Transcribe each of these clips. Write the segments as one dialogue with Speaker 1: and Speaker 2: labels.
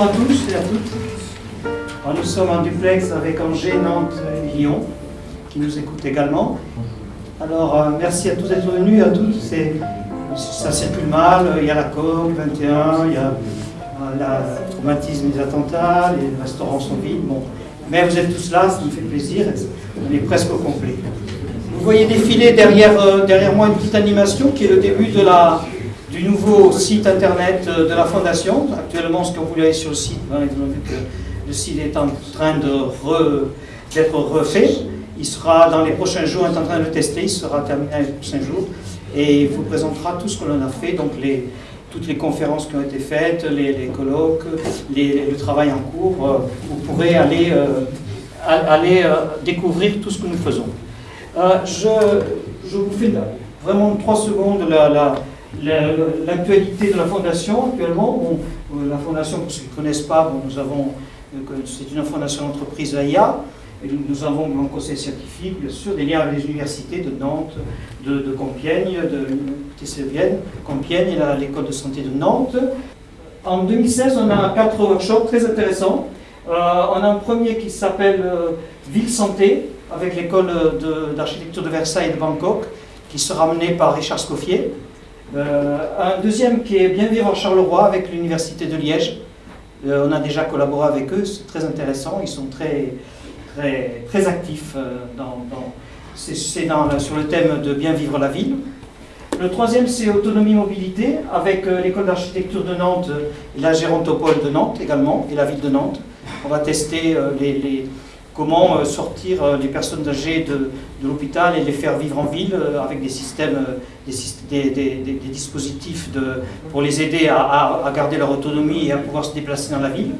Speaker 1: bonjour à tous et à toutes. Nous sommes en duplex avec Angers, Nantes et Lyon, qui nous écoutent également. Alors, euh, merci à tous d'être venus, à tous. C'est- Ça circule mal, il y a la COP 21, il y a euh, le traumatisme des attentats, les restaurants sont vides. Bon. Mais vous êtes tous là, ça me fait plaisir, on est presque au complet. Vous voyez défiler derrière, euh, derrière moi une petite animation qui est le début de la, du nouveau site internet euh, de la Fondation. Actuellement, ce que vous voyez sur le site, ben, vous avez vu que le site est en train de re- d'être refait. Il sera dans les prochains jours, on est en train de le tester, il sera terminé dans les prochains jours. Et il vous présentera tout ce que l'on a fait, donc les, toutes les conférences qui ont été faites, les, colloques, le travail en cours. euh, vous pourrez aller, euh, aller découvrir tout ce que nous faisons. Je, vous fais vraiment trois secondes la- l'actualité de la Fondation actuellement. Bon, euh, la Fondation, pour ceux qui ne connaissent pas, bon, nous avons, euh, c'est une fondation d'entreprise AIA. Et nous, avons un conseil scientifique, bien sûr, des liens avec les universités de Nantes, de, de Compiègne, de Vienne, Compiègne et l'école de santé de Nantes. En 2016, on a quatre workshops très intéressants. Euh, on a un premier qui s'appelle Ville Santé, avec l'école de- d'architecture de, Versailles et de Bangkok, qui sera mené par Richard Scoffier. Euh, un deuxième qui est Bien vivre en Charleroi, avec l'Université de Liège. Euh, on a déjà collaboré avec eux, c'est très intéressant, ils sont très, très, très actifs euh, dans, dans- sur le thème de bien vivre la ville. Le troisième, c'est autonomie mobilité, avec l'école d'architecture de Nantes et la gérontopole de Nantes également, et la ville de Nantes. On va tester les- comment euh, sortir euh, les personnes âgées de, l'hôpital et les faire vivre en ville euh, avec des systèmes, des, dispositifs pour les aider à, garder leur autonomie et à pouvoir se déplacer dans la ville.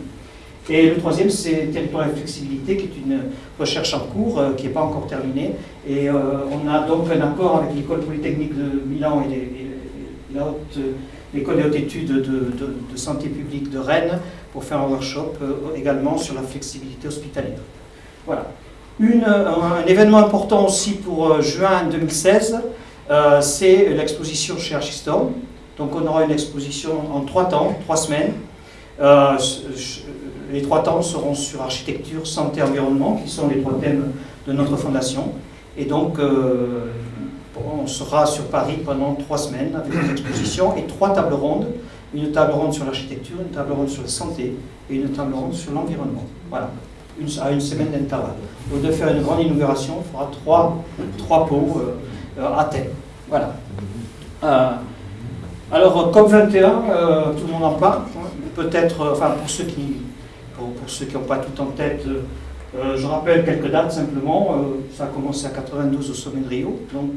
Speaker 1: Et le troisième, c'est territoire et flexibilité, qui est une recherche en cours, qui n'est pas encore terminée. Et on a donc un accord avec l'école polytechnique de Milan et, l'école des hautes études de, santé publique de Rennes pour faire un workshop également sur la flexibilité hospitalière. Voilà. Un, événement important aussi pour euh, juin 2016, euh, c'est l'exposition chez Archistorm. Donc on aura une exposition en trois temps, trois semaines. Euh, les trois temps seront sur architecture, santé, environnement, qui sont les trois thèmes de notre fondation. Et donc, on sera sur Paris pendant trois semaines avec des expositions et trois tables rondes. Une table ronde sur l'architecture, une table ronde sur la santé et une table ronde sur l'environnement. Voilà, à une semaine d'intervalle. Au lieu de faire une grande inauguration, on fera trois, trois pots euh, euh, à thème. Voilà. Euh, alors, COP21, euh, tout le monde en parle. Peut-être, euh, enfin, pour ceux qui pour, n'ont pas tout en tête, je rappelle quelques dates simplement. Ça a commencé à 92 au sommet de Rio, donc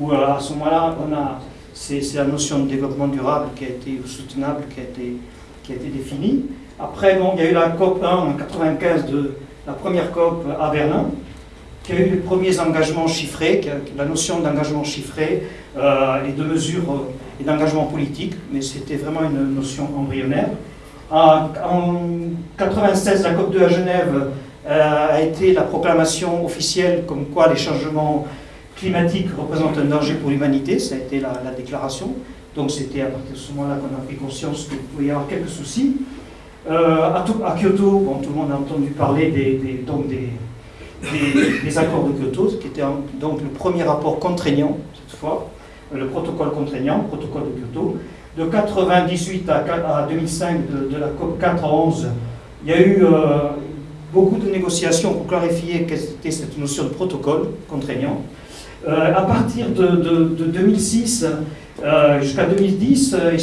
Speaker 1: où à ce moment-là, on a c'est c'est la notion de développement durable qui a été ou soutenable qui a été qui a été définie. Après, bon, il y a eu la COP 1 en 95 de la première COP à Berlin, qui a eu les premiers engagements chiffrés, la notion d'engagement chiffré euh, et de mesures euh, et d'engagement politique, mais c'était vraiment une notion embryonnaire. En, en 96, la COP2 à Genève euh, a été la proclamation officielle comme quoi les changements climatiques représentent un danger pour l'humanité, ça a été la, la déclaration. Donc c'était à partir de ce moment-là qu'on a pris conscience qu'il pouvait y avoir quelques soucis. Euh, à, To- à Kyoto, tout le monde a entendu parler des, donc des, accords de Kyoto, qui était donc le premier rapport contraignant, cette fois, le protocole contraignant, le protocole de Kyoto. De 98 à, qua- à 2005, de, la COP 4 à 11, il y a eu euh, beaucoup de négociations pour clarifier quelle était cette notion de protocole contraignant. Euh, à partir de, de- de 2006 euh, jusqu'à 2010, euh,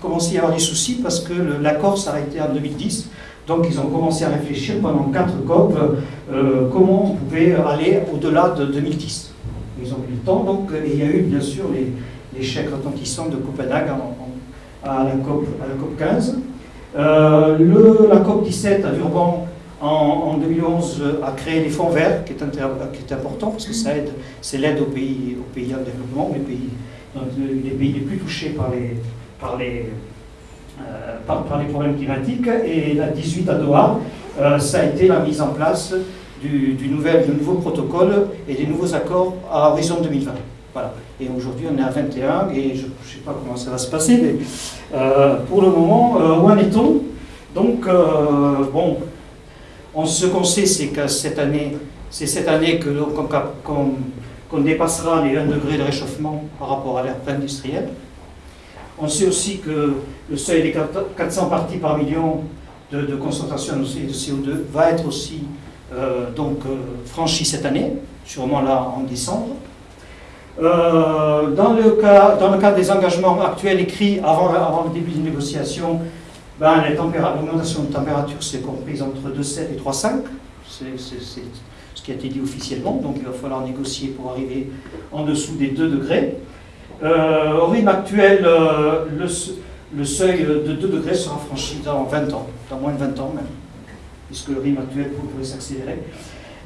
Speaker 1: commençait à y avoir des soucis parce que l'accord s'arrêtait en 2010. Donc ils ont commencé à réfléchir pendant quatre COP euh, comment on pouvait aller au-delà de 2010. Ils ont eu le temps, donc, et il y a eu bien sûr les, l'échec retentissant de Copenhague en- en- à, la COP, à la COP 15. Euh, la COP 17 à Durban en, en 2011 a créé les fonds verts, qui est, important parce que ça aide, c'est l'aide aux pays, aux pays en développement, les pays, donc, les pays les plus touchés par les, par les, euh, par, les problèmes climatiques. Et la 18 à Doha, euh, ça a été la mise en place du, du nouvel, du nouveau protocole et des nouveaux accords à horizon 2020. Voilà. Et aujourd'hui, on est à 21, et je ne sais pas comment ça va se passer, mais pour le moment, où en est-on? Donc, bon, on, ce qu'on sait, c'est que cette année, c'est cette année qu'on dépassera les 1 degré de réchauffement par rapport à l'ère industrielle. On sait aussi que le seuil des 400 parties par million de, concentration de CO2 va être aussi euh, donc, euh, franchi cette année, sûrement là en décembre. Euh, dans, le cas, dans le cadre des engagements actuels écrits avant, le début des négociations, ben, l'augmentation de température s'est comprise entre 2,7 et 3,5. C'est ce qui a été dit officiellement, donc il va falloir négocier pour arriver en dessous des 2 degrés. Euh, au rythme actuel, euh, le, seuil de 2 degrés sera franchi dans 20 ans, dans moins de 20 ans même, puisque le rythme actuel pourrait s'accélérer.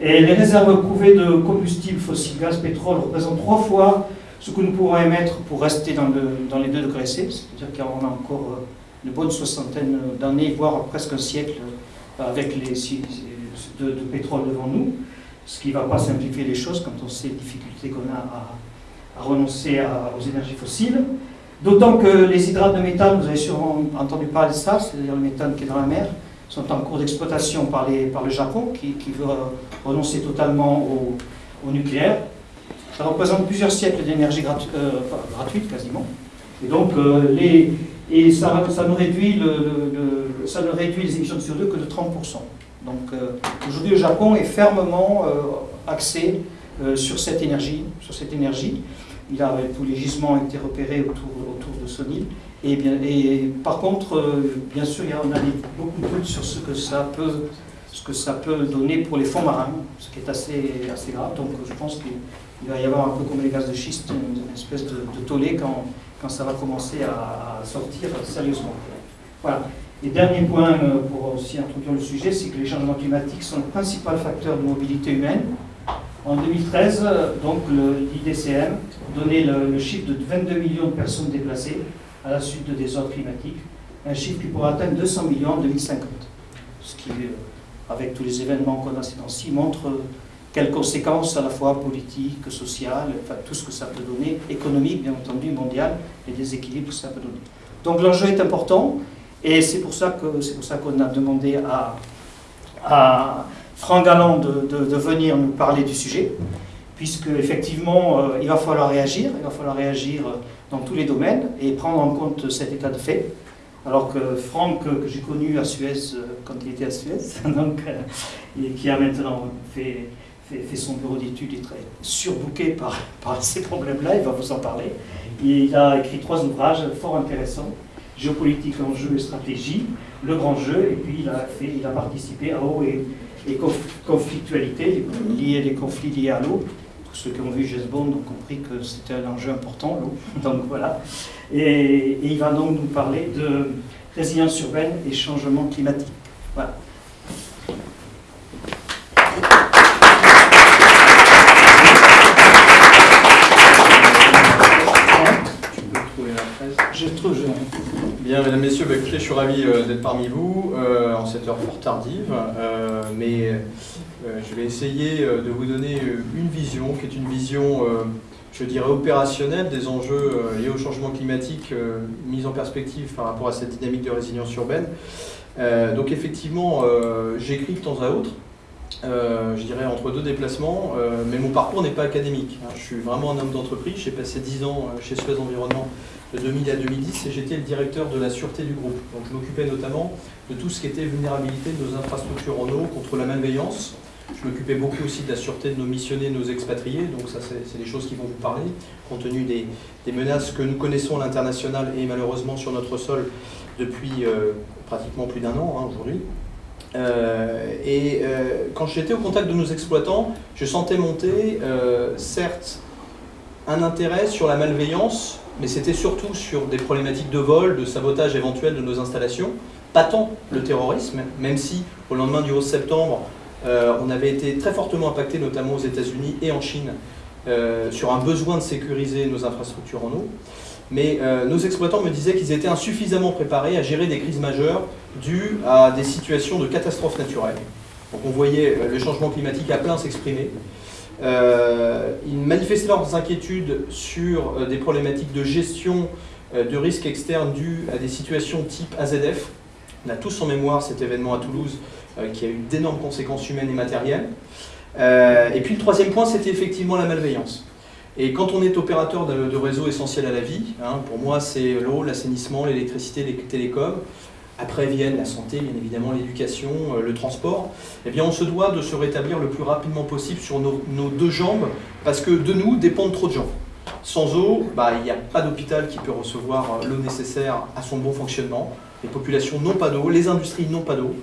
Speaker 1: Et les réserves prouvées de combustibles fossiles, gaz, pétrole représentent trois fois ce que nous pourrons émettre pour rester dans, dans les 2 degrés C, c'est-à-dire qu'on a encore euh, une bonne soixantaine d'années, voire presque un siècle, avec les de, de pétrole devant nous, ce qui ne va pas simplifier les choses quand on sait les difficultés qu'on a à à renoncer aux énergies fossiles. D'autant que les hydrates de méthane, vous avez sûrement entendu parler de ça, c'est-à-dire le méthane qui est dans la mer, sont en cours d'exploitation par, par, le Japon, qui, veut renoncer totalement au, nucléaire. Ça représente plusieurs siècles d'énergie euh, gratuite quasiment. Et donc, euh, les, et ça, ça, ne réduit le, ça ne réduit les émissions de CO2 que de 30%. Donc, euh, aujourd'hui, le Japon est fermement axé sur cette énergie, sur cette énergie. Il a, tous les gisements ont été repérés autour, autour de son île. Et, bien, et par contre, euh, bien sûr, on a beaucoup de doutes sur ce que ça peut ce que ça peut donner pour les fonds marins, ce qui est assez, assez grave. Donc je pense qu'il va y avoir un peu comme les gaz de schiste, une, espèce de, tollé quand, quand, ça va commencer à, sortir sérieusement. Voilà. Et dernier point euh, pour aussi introduire le sujet, c'est que les changements climatiques sont le principal facteur de mobilité humaine en 2013, donc l'IDCM donnait le, chiffre de 22 millions de personnes déplacées à la suite de désordres climatiques, un chiffre qui pourrait atteindre 200 millions en 2050. Ce qui, euh, avec tous les événements qu'on a ces temps-ci, montre quelles conséquences à la fois politiques, sociales, enfin tout ce que ça peut donner, économique bien entendu, mondial, et des équilibres que ça peut donner. Donc l'enjeu est important, et c'est pour ça qu'on a demandé à, à Franck Galland de, venir nous parler du sujet, puisque effectivement, euh, il va falloir réagir, il va falloir réagir dans tous les domaines et prendre en compte cet état de fait. Alors que Franck, que j'ai connu à Suez euh, quand il était à Suez, donc, euh, et qui a maintenant fait, son bureau d'études, est très surbooké par, par ces problèmes-là, il va vous en parler. Il a écrit trois ouvrages fort intéressants géopolitique, enjeux et stratégie, le grand jeu, et puis il a, participé à haut et, les conflictualités, liées, les conflits liés à l'eau. Ceux qui ont vu James Bond ont compris que c'était un enjeu important, l'eau. Donc voilà. Et, il va donc nous parler de résilience urbaine et changement climatique. Voilà.
Speaker 2: Je trouve, Bien, mesdames, messieurs, bah, je suis ravi euh, d'être parmi vous euh, en cette heure fort tardive, euh, mais je vais essayer de vous donner une vision qui est une vision, je dirais, opérationnelle des enjeux liés au changement climatique mise en perspective par rapport à cette dynamique de résilience urbaine. donc effectivement, j'écris de temps à autre, je dirais entre deux déplacements, mais mon parcours n'est pas académique. Hein. Je suis vraiment un homme d'entreprise, j'ai passé 10 ans chez Suez Environnement de 2000 à 2010 et j'étais le directeur de la sûreté du groupe. Donc je m'occupais notamment de tout ce qui était vulnérabilité de nos infrastructures en eau contre la malveillance. Je m'occupais beaucoup aussi de la sûreté de nos missionnés, nos expatriés, donc ça c'est des choses qui vont vous parler, compte tenu des, menaces que nous connaissons à l'international et malheureusement sur notre sol depuis euh, pratiquement plus d'un an hein, aujourd'hui. Euh, et euh, quand j'étais au contact de nos exploitants, je sentais monter, certes, un intérêt sur la malveillance, mais c'était surtout sur des problématiques de vol, de sabotage éventuel de nos installations, pas tant le terrorisme, même si au lendemain du 11 septembre, euh, on avait été très fortement impacté, notamment aux États-Unis et en Chine, euh, sur un besoin de sécuriser nos infrastructures en eau. Mais euh, nos exploitants me disaient qu'ils étaient insuffisamment préparés à gérer des crises majeures dues à des situations de catastrophes naturelles. Donc on voyait le changement climatique à plein s'exprimer. Ils manifestaient leurs inquiétudes sur des problématiques de gestion de risques externes dus à des situations type AZF. On a tous en mémoire cet événement à Toulouse qui a eu d'énormes conséquences humaines et matérielles. et puis le troisième point, c'était effectivement la malveillance. Et quand on est opérateur de, réseaux essentiels à la vie, hein, pour moi c'est l'eau, l'assainissement, l'électricité, les télécoms, après viennent la santé, bien évidemment, l'éducation, euh, le transport, eh bien on se doit de se rétablir le plus rapidement possible sur nos, deux jambes, parce que de nous dépendent trop de gens. Sans eau, bah, il n'y a pas d'hôpital qui peut recevoir euh, l'eau nécessaire à son bon fonctionnement. Les populations n'ont pas d'eau, les industries n'ont pas d'eau.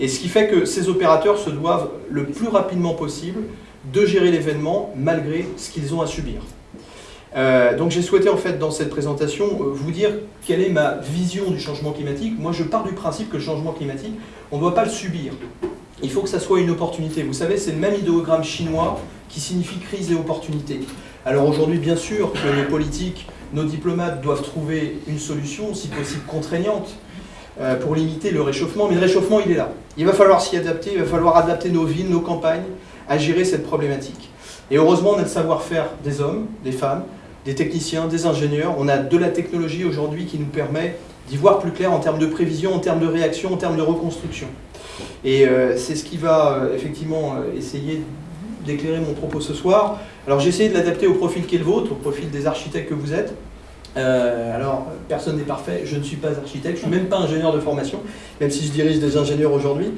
Speaker 2: Et ce qui fait que ces opérateurs se doivent le plus rapidement possible de gérer l'événement malgré ce qu'ils ont à subir. Euh, donc j'ai souhaité en fait dans cette présentation euh, vous dire quelle est ma vision du changement climatique. Moi je pars du principe que le changement climatique, on ne doit pas le subir. Il faut que ça soit une opportunité. Vous savez, c'est le même idéogramme chinois qui signifie crise et opportunité. Alors aujourd'hui, bien sûr que nos politiques, nos diplomates doivent trouver une solution, si possible contraignante, euh, pour limiter le réchauffement. Mais le réchauffement, il est là. Il va falloir s'y adapter, il va falloir adapter nos villes, nos campagnes, à gérer cette problématique. Et heureusement, on a le savoir-faire des hommes, des femmes, des techniciens, des ingénieurs. On a de la technologie aujourd'hui qui nous permet d'y voir plus clair en termes de prévision, en termes de réaction, en termes de reconstruction. Et euh, c'est ce qui va euh, effectivement euh, essayer d'éclairer mon propos ce soir. Alors j'ai essayé de l'adapter au profil qui est le vôtre, au profil des architectes que vous êtes. Alors, personne n'est parfait, je ne suis pas architecte, je ne suis même pas ingénieur de formation, même si je dirige des ingénieurs aujourd'hui.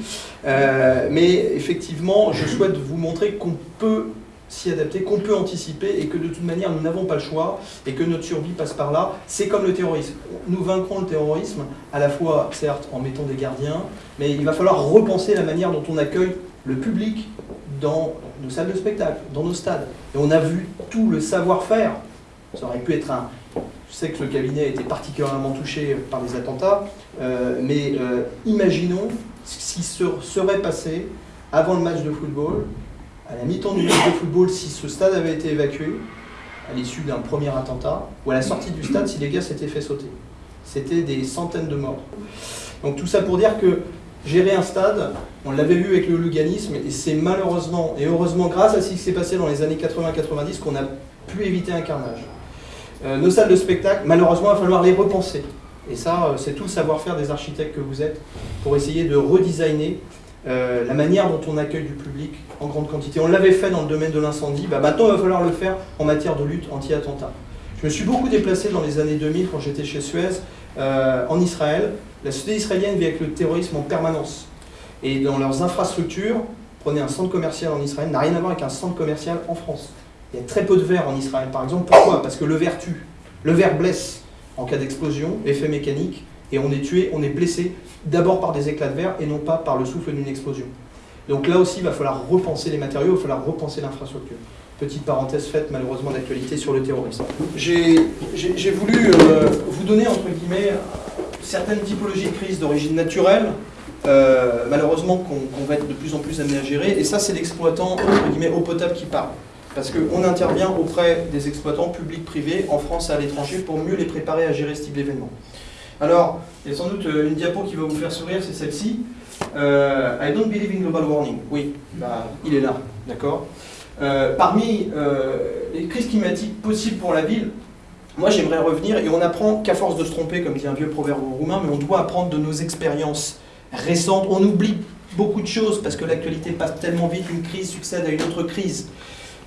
Speaker 2: Mais effectivement, je souhaite vous montrer qu'on peut s'y adapter, qu'on peut anticiper et que de toute manière, nous n'avons pas le choix et que notre survie passe par là. C'est comme le terrorisme. Nous vaincrons le terrorisme, à la fois, certes, en mettant des gardiens, mais il va falloir repenser la manière dont on accueille le public dans nos salles de spectacle, dans nos stades. Et on a vu tout le savoir-faire. Ça aurait pu être un, je sais que le cabinet a été particulièrement touché par les attentats, euh, mais euh, imaginons ce qui serait passé avant le match de football, à la mi-temps du match de football, si ce stade avait été évacué, à l'issue d'un premier attentat, ou à la sortie du stade, si les gars s'étaient fait sauter. C'était des centaines de morts. Donc tout ça pour dire que gérer un stade, on l'avait vu avec le luganisme, et c'est malheureusement, et heureusement grâce à ce qui s'est passé dans les années 80-90, qu'on a pu éviter un carnage. Euh, nos salles de spectacle, malheureusement, il va falloir les repenser. Et ça, euh, c'est tout le savoir-faire des architectes que vous êtes pour essayer de redesigner euh, la manière dont on accueille du public en grande quantité. On l'avait fait dans le domaine de l'incendie, bah, maintenant il va falloir le faire en matière de lutte anti-attentat. Je me suis beaucoup déplacé dans les années 2000 quand j'étais chez Suez en Israël. La société israélienne vit avec le terrorisme en permanence. Et dans leurs infrastructures, prenez un centre commercial en Israël, n'a rien à voir avec un centre commercial en France. Il y a très peu de verre en Israël, par exemple. Pourquoi? Parce que le verre tue. Le verre blesse en cas d'explosion, effet mécanique, et on est tué, on est blessé d'abord par des éclats de verre et non pas par le souffle d'une explosion. Donc là aussi, il va falloir repenser les matériaux, il va falloir repenser l'infrastructure. Petite parenthèse faite malheureusement d'actualité sur le terrorisme. J'ai voulu euh, vous donner, entre guillemets, certaines typologies de crise d'origine naturelle, euh, malheureusement qu'on va être de plus en plus amené à gérer, et ça c'est l'exploitant, entre guillemets, eau potable qui parle parce qu'on intervient auprès des exploitants publics, privés, en France et à l'étranger, pour mieux les préparer à gérer ce type d'événement. Alors, il y a sans doute euh, une diapo qui va vous faire sourire, c'est celle-ci. Euh, I don't believe in global warming. Oui, bah, il est là, d'accord euh, Parmi les crises climatiques possibles pour la ville, moi j'aimerais revenir, et on apprend qu'à force de se tromper, comme dit un vieux proverbe roumain, mais on doit apprendre de nos expériences récentes. On oublie beaucoup de choses parce que l'actualité passe tellement vite, une crise succède à une autre crise.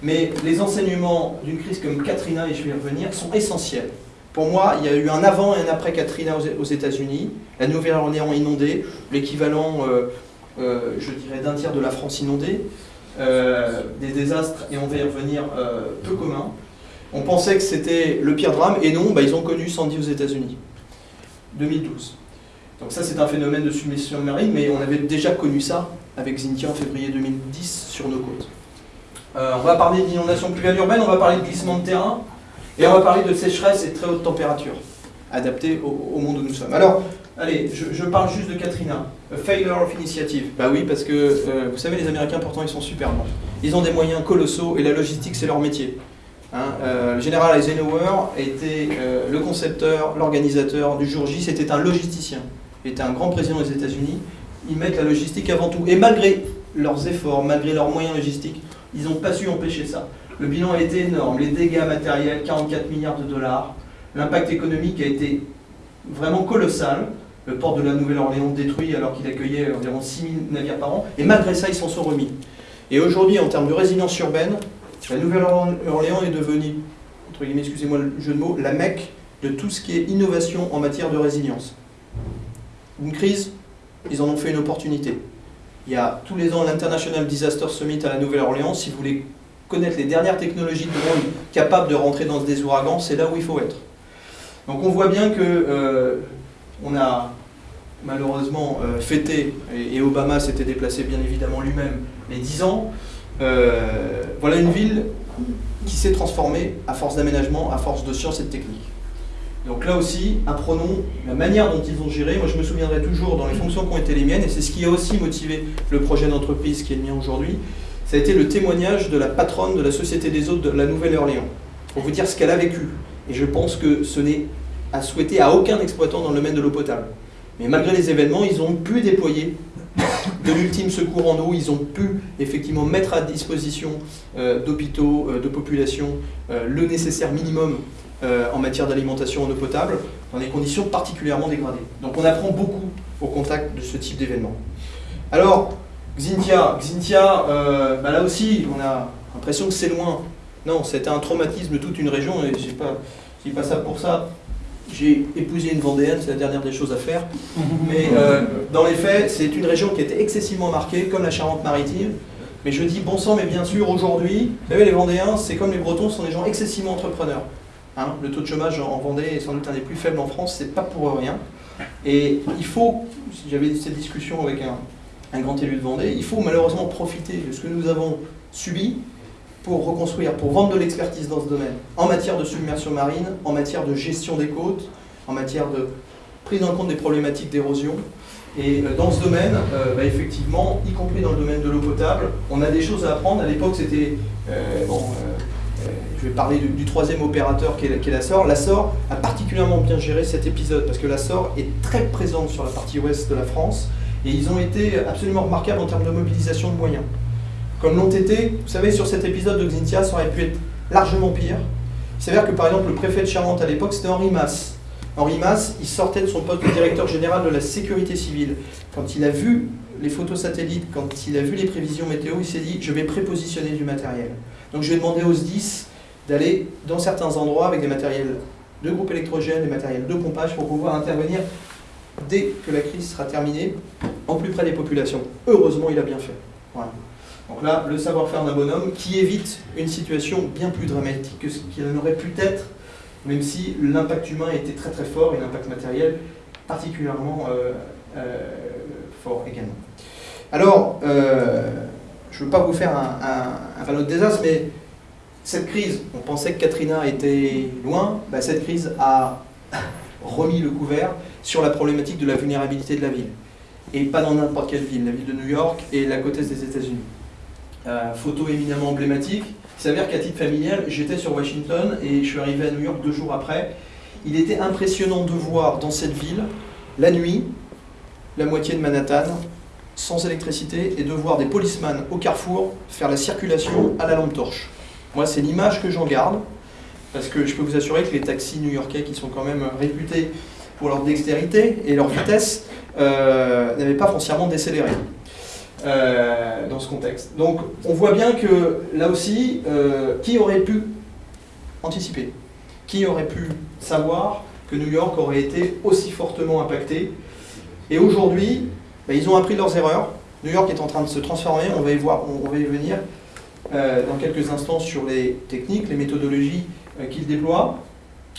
Speaker 2: Mais les enseignements d'une crise comme Katrina, et je vais y revenir, sont essentiels. Pour moi, il y a eu un avant et un après Katrina aux États-Unis, la Nouvelle-Orléans inondée, l'équivalent, euh, euh, je dirais, d'un tiers de la France inondée, euh, des désastres, et on va y revenir, peu communs. On pensait que c'était le pire drame, et non, bah, ils ont connu Sandy aux États-Unis, 2012. Donc ça, c'est un phénomène de submersion marine, mais on avait déjà connu ça avec Zintia en février 2010 sur nos côtes. On va parler d'inondation pluviale urbaine, on va parler de glissement de terrain, et on va parler de sécheresse et de très haute température, adaptée au, monde où nous sommes. Alors, allez, je, parle juste de Katrina. failure of initiative. Bah oui, parce que, euh, vous savez, les Américains, pourtant, ils sont super bons. Ils ont des moyens colossaux, et la logistique, c'est leur métier. Hein, euh, le général Eisenhower était le concepteur, l'organisateur du jour J, c'était un logisticien. Était un grand président des États-Unis. Ils mettent la logistique avant tout. Et malgré leurs efforts, malgré leurs moyens logistiques, Ils n'ont pas su empêcher ça. Le bilan a été énorme, les dégâts matériels, 44 milliards de dollars. L'impact économique a été vraiment colossal. Le port de la Nouvelle-Orléans détruit alors qu'il accueillait environ 6000 navires par an. Et malgré ça, ils s'en sont remis. Et aujourd'hui, en termes de résilience urbaine, la Nouvelle-Orléans est devenue, entre guillemets, excusez-moi le jeu de mots, la mecque de tout ce qui est innovation en matière de résilience. Une crise, ils en ont fait une opportunité. Il y a tous les ans l'International Disaster Summit à la Nouvelle-Orléans. Si vous voulez connaître les dernières technologies de monde capables de rentrer dans des ouragans, c'est là où il faut être. Donc on voit bien que euh, on a malheureusement euh, fêté, et, Obama s'était déplacé bien évidemment lui-même, les 10 ans. Euh, voilà une ville qui s'est transformée à force d'aménagement, à force de science et de technique. Donc là aussi, apprenons la manière dont ils ont géré. Moi, je me souviendrai toujours dans les fonctions qui ont été les miennes, et c'est ce qui a aussi motivé le projet d'entreprise qui est le mien aujourd'hui. Ça a été le témoignage de la patronne de la Société des eaux de la Nouvelle-Orléans, pour vous dire ce qu'elle a vécu. Et je pense que ce n'est à souhaiter à aucun exploitant dans le domaine de l'eau potable. Mais malgré les événements, ils ont pu déployer de l'ultime secours en eau, ils ont pu effectivement mettre à disposition euh, d'hôpitaux, euh, de populations, euh, le nécessaire minimum en matière d'alimentation en eau potable, dans des conditions particulièrement dégradées. Donc on apprend beaucoup au contact de ce type d'événement. Alors, Xintia, Xintia bah là aussi, on a l'impression que c'est loin. Non, c'était un traumatisme de toute une région, et je pas, dis pas ça pour ça. J'ai épousé une Vendéenne, c'est la dernière des choses à faire. Mais euh, dans les faits, c'est une région qui était excessivement marquée, comme la Charente-Maritime. Mais je dis bon sang, mais bien sûr, aujourd'hui, vous savez, les Vendéens, c'est comme les Bretons, sont des gens excessivement entrepreneurs. Hein, le taux de chômage en Vendée est sans doute un des plus faibles en France, c'est pas pour rien. Et il faut, j'avais cette discussion avec un, un grand élu de Vendée, il faut malheureusement profiter de ce que nous avons subi pour reconstruire, pour vendre de l'expertise dans ce domaine, en matière de submersion marine, en matière de gestion des côtes, en matière de prise en compte des problématiques d'érosion. Et euh, dans ce domaine, euh, bah, effectivement, y compris dans le domaine de l'eau potable, on a des choses à apprendre. À l'époque, c'était... Euh, bon, je vais parler du, troisième opérateur qui est, la SOR. La SOR a particulièrement bien géré cet épisode parce que la SOR est très présente sur la partie ouest de la France et ils ont été absolument remarquables en termes de mobilisation de moyens comme l'ont été, vous savez, sur cet épisode de Xintia, ça aurait pu être largement pire. Il s'avère que par exemple le préfet de Charente à l'époque, c'était Henri Masse. Henri Masse, il sortait de son poste de directeur général de la sécurité civile. Quand il a vu les photos satellites, quand il a vu les prévisions météo, il s'est dit je vais prépositionner du matériel. Donc je vais demander aux SDIS d'aller dans certains endroits avec des matériels de groupe électrogène, des matériels de pompage pour pouvoir intervenir dès que la crise sera terminée, en plus près des populations. Heureusement, il a bien fait. Donc là, le savoir-faire d'un bonhomme qui évite une situation bien plus dramatique que ce qu'il en aurait pu être, même si l'impact humain était très très fort et l'impact matériel particulièrement euh, euh, fort également. Alors, euh, je ne veux pas vous faire un, un, de désastre, mais cette crise, on pensait que Katrina était loin, bah, cette crise a remis le couvert sur la problématique de la vulnérabilité de la ville. Et pas dans n'importe quelle ville, la ville de New York et la côte est des États-Unis. Euh, photo éminemment emblématique. Il s'avère qu'à titre familial, j'étais sur Washington et je suis arrivé à New York deux jours après. Il était impressionnant de voir dans cette ville, la nuit, la moitié de Manhattan, sans électricité, et de voir des policemen au carrefour faire la circulation à la lampe torche. Moi, c'est l'image que j'en garde, parce que je peux vous assurer que les taxis new-yorkais, qui sont quand même réputés pour leur dextérité et leur vitesse, euh, n'avaient pas foncièrement décéléré. Euh, dans ce contexte. Donc on voit bien que là aussi, euh, qui aurait pu anticiper? Qui aurait pu savoir que New York aurait été aussi fortement impacté? Et aujourd'hui, bah, ils ont appris leurs erreurs. New York est en train de se transformer, on va y, voir, on va y venir dans quelques instants sur les techniques, les méthodologies qu'ils déploient.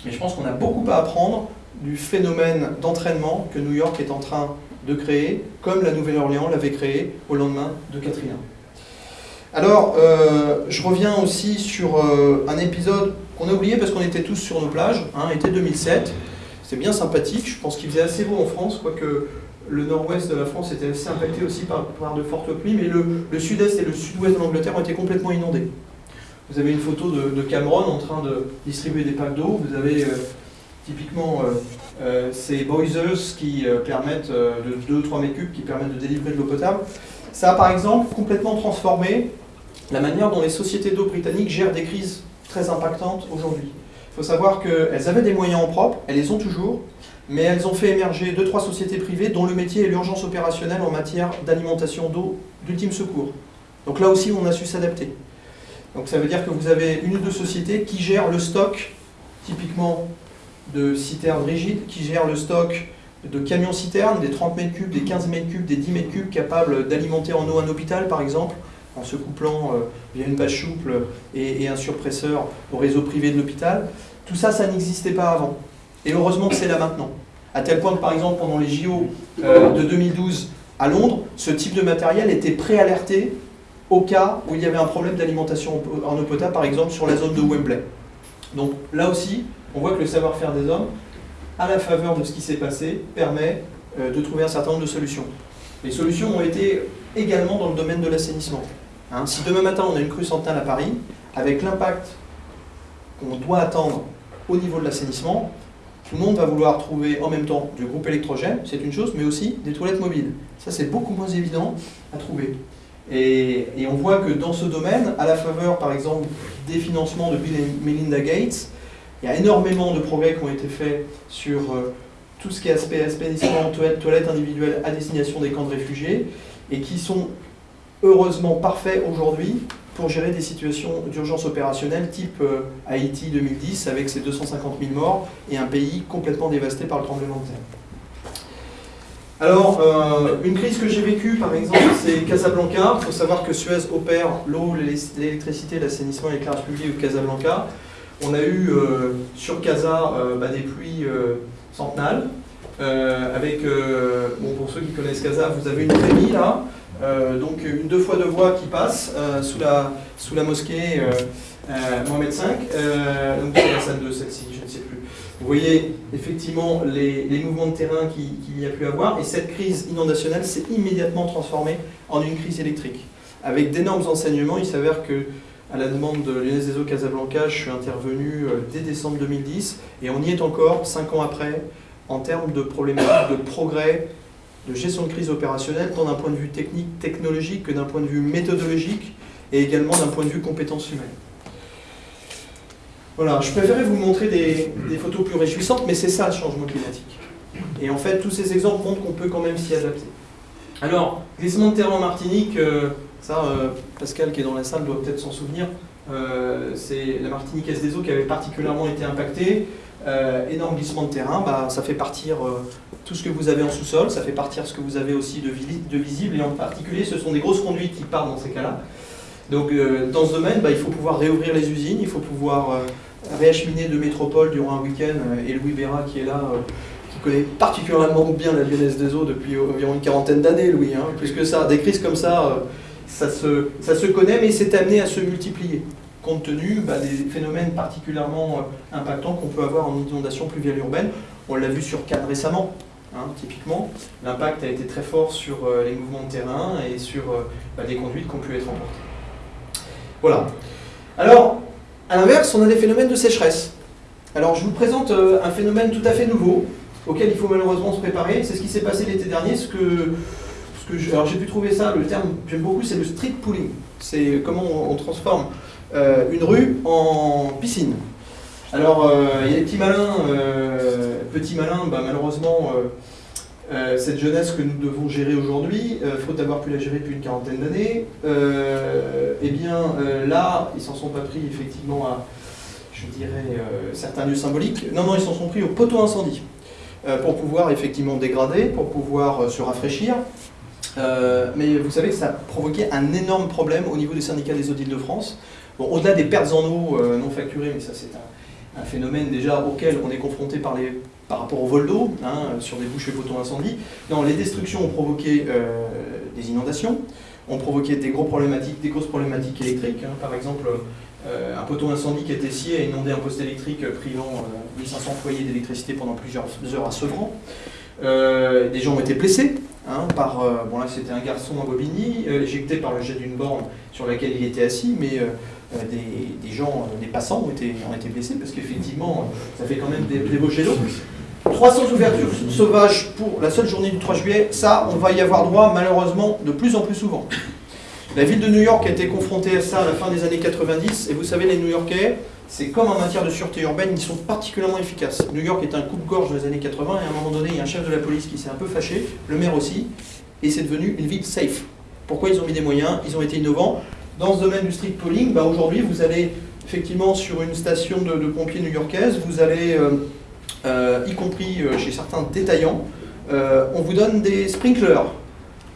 Speaker 2: Mais je pense qu'on a beaucoup à apprendre du phénomène d'entraînement que New York est en train de créer, comme la Nouvelle-Orléans l'avait créé au lendemain de Katrina. Alors, euh, je reviens aussi sur euh, un épisode qu'on a oublié parce qu'on était tous sur nos plages, hein, été 2007. C'était bien sympathique, je pense qu'il faisait assez beau en France, quoique le nord-ouest de la France était assez impacté aussi par, de fortes pluies, mais le, sud-est et le sud-ouest de l'Angleterre ont été complètement inondés. Vous avez une photo de, Cameron en train de distribuer des packs d'eau, vous avez euh, typiquement euh, ces boisers qui euh, permettent euh, de 2-3 mètres cubes qui permettent de délivrer de l'eau potable. Ça a par exemple complètement transformé la manière dont les sociétés d'eau britanniques gèrent des crises très impactantes aujourd'hui. Il faut savoir qu'elles avaient des moyens en propre, elles les ont toujours, mais elles ont fait émerger deux, trois sociétés privées dont le métier est l'urgence opérationnelle en matière d'alimentation d'eau d'ultime secours. Donc là aussi, on a su s'adapter. Donc ça veut dire que vous avez une ou deux sociétés qui gèrent le stock, typiquement de citernes rigides, qui gèrent le stock de camions-citernes, des 30 mètres cubes, des 15 mètres cubes, des 10 mètres cubes, capables d'alimenter en eau un hôpital, par exemple, en se couplant euh, via une bâche souple et, un surpresseur au réseau privé de l'hôpital. Tout ça, ça n'existait pas avant. Et heureusement que c'est là maintenant. À tel point que, par exemple, pendant les JO euh, de 2012 à Londres, ce type de matériel était préalerté au cas où il y avait un problème d'alimentation en eau potable, par exemple sur la zone de Wembley. Donc là aussi, on voit que le savoir-faire des hommes, à la faveur de ce qui s'est passé, permet euh, de trouver un certain nombre de solutions. Les solutions ont été également dans le domaine de l'assainissement. Hein, si demain matin on a une crue centrale à Paris, avec l'impact qu'on doit attendre au niveau de l'assainissement, tout le monde va vouloir trouver en même temps du groupe électrogène, c'est une chose, mais aussi des toilettes mobiles. Ça, c'est beaucoup moins évident à trouver. Et, on voit que dans ce domaine, à la faveur, par exemple, des financements de Bill et Melinda Gates, il y a énormément de progrès qui ont été faits sur euh, tout ce qui est aspect assainissement, toilettes, toilettes individuelles à destination des camps de réfugiés, et qui sont heureusement parfaits aujourd'hui pour gérer des situations d'urgence opérationnelle type euh, Haïti 2010 avec ses 250 000 morts et un pays complètement dévasté par le tremblement de terre. Alors, euh, une crise que j'ai vécue, par exemple, c'est Casablanca. Il faut savoir que Suez opère l'eau, l'électricité, l'assainissement et l'éclairage public de Casablanca. On a eu euh, sur Casa bah, des pluies centenales. avec, bon, pour ceux qui connaissent Casa, vous avez une trémie là. Euh, donc une deux fois deux voies qui passe euh, sous, la, sous la mosquée euh, Mohamed V, donc c'est la salle de celle-ci, je ne sais plus. Vous voyez effectivement les, mouvements de terrain qu'il y a pu avoir, et cette crise inondationnelle s'est immédiatement transformée en une crise électrique. Avec d'énormes enseignements, il s'avère que à la demande de Lyonnaise des Eaux Casablanca, je suis intervenu dès décembre 2010, et on y est encore, cinq ans après, en termes de problématiques de progrès de gestion de crise opérationnelle, tant d'un point de vue technique, technologique, que d'un point de vue méthodologique, et également d'un point de vue compétences humaines. Voilà, je préférais vous montrer des, photos plus réjouissantes, mais c'est ça le changement climatique. Et en fait, tous ces exemples montrent qu'on peut quand même s'y adapter. Alors, glissement de terrain en Martinique, euh, ça, euh, Pascal qui est dans la salle doit peut-être s'en souvenir, euh, c'est la Martinique S des eaux qui avait particulièrement été impactée. énorme glissement de terrain, bah, ça fait partir tout ce que vous avez en sous-sol, ça fait partir ce que vous avez aussi de, de, visible, et en particulier ce sont des grosses conduites qui partent dans ces cas-là. Donc dans ce domaine, bah, il faut pouvoir réouvrir les usines, il faut pouvoir euh, réacheminer de métropole durant un week-end, euh, et Louis Béra qui est là, qui connaît particulièrement bien la Lyonnaise des eaux depuis environ une quarantaine d'années, Louis, hein, puisque ça, des crises comme ça, ça, se, ça se connaît, mais c'est amené à se multiplier compte tenu bah, des phénomènes particulièrement impactants qu'on peut avoir en inondation pluviale urbaine. On l'a vu sur Cannes récemment, Hein, typiquement, l'impact a été très fort sur euh, les mouvements de terrain et sur euh, bah, des conduites qui ont pu être emportées. Voilà. Alors, à l'inverse, on a des phénomènes de sécheresse. Alors, je vous présente euh, un phénomène tout à fait nouveau, auquel il faut malheureusement se préparer. C'est ce qui s'est passé l'été dernier. Ce que, alors, j'ai pu trouver ça, le terme j'aime beaucoup, c'est le street pooling. C'est comment on, transforme une rue en piscine. Alors, il y a des petits malins, petits malins, bah, malheureusement, euh, cette jeunesse que nous devons gérer aujourd'hui, euh, faute d'avoir pu la gérer depuis une quarantaine d'années, euh, eh bien là, ils s'en sont pas pris effectivement à, je dirais, certains lieux symboliques. Non, non, ils s'en sont pris au poteau incendie pour pouvoir effectivement dégrader, pour pouvoir se rafraîchir. mais vous savez ça a provoqué un énorme problème au niveau des syndicats des eaux d'Île-de-France. Bon, au-delà des pertes en eau non facturées, mais ça c'est un, phénomène déjà auquel on est confronté par les par rapport au vol d'eau, hein, sur des poteaux incendies. Non, les destructions ont provoqué euh, des inondations, ont provoqué des, gros problématiques, des grosses problématiques électriques. Hein. par exemple, euh, un poteau incendie qui était scié a inondé un poste électrique privant 1500 euh, foyers d'électricité pendant plusieurs heures à Sevran. des gens ont été blessés hein, par, bon là c'était un garçon à Bobigny, éjecté par le jet d'une borne sur laquelle il était assis, mais des, gens, des passants ont été, ont été blessés parce qu'effectivement ça fait quand même des, des beaux jets d'eau. 300 ouvertures sauvages pour la seule journée du 3 juillet, ça, on va y avoir droit malheureusement de plus en plus souvent. La ville de New York a été confrontée à ça à la fin des années 90, et vous savez, les New-Yorkais, c'est comme en matière de sûreté urbaine, ils sont particulièrement efficaces. New York est un coupe-gorge dans les années 80, et à un moment donné, il y a un chef de la police qui s'est un peu fâché, le maire aussi, et c'est devenu une ville safe. Pourquoi ils ont mis des moyens? Ils ont été innovants. Dans ce domaine du street polling, bah aujourd'hui, vous allez effectivement sur une station de, pompiers new-yorkaise, vous allez, euh, y compris euh, chez certains détaillants, on vous donne des sprinklers,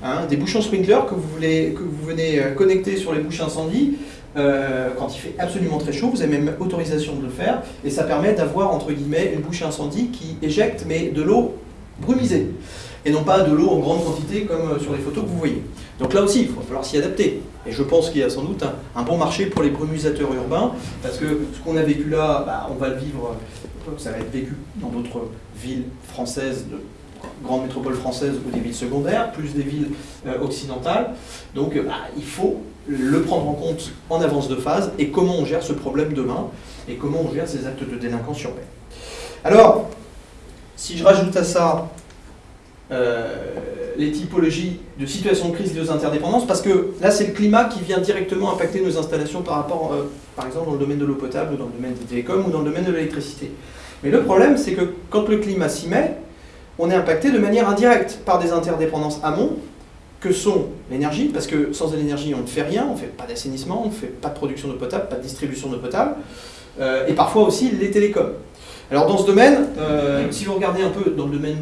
Speaker 2: hein, des bouchons sprinklers que vous, venez connecter sur les bouches incendie, quand il fait absolument très chaud, vous avez même autorisation de le faire, et ça permet d'avoir, entre guillemets, une bouche incendie qui éjecte, mais de l'eau brumisée, et non pas de l'eau en grande quantité comme sur les photos que vous voyez. Donc là aussi, il va falloir s'y adapter. Et je pense qu'il y a sans doute un, bon marché pour les brumisateurs urbains, parce que ce qu'on a vécu là, bah, on va le vivre, euh, ça va être vécu dans d'autres villes françaises, de grandes métropoles françaises ou des villes secondaires, plus des villes euh, occidentales. Donc bah, il faut le prendre en compte en avance de phase, et comment on gère ce problème demain, et comment on gère ces actes de délinquance urbaine. Alors, si je rajoute à ça euh, les typologies de situations de crise liées aux interdépendances, parce que là, c'est le climat qui vient directement impacter nos installations par rapport, euh, par exemple, dans le domaine de l'eau potable, ou dans le domaine des télécoms, ou dans le domaine de l'électricité. Mais le problème, c'est que quand le climat s'y met, on est impacté de manière indirecte par des interdépendances amont, que sont l'énergie, parce que sans l'énergie, on ne fait rien, on ne fait pas d'assainissement, on ne fait pas de production d'eau potable, pas de distribution d'eau potable, euh, et parfois aussi les télécoms. Alors dans ce domaine, euh, si vous regardez un peu dans le domaine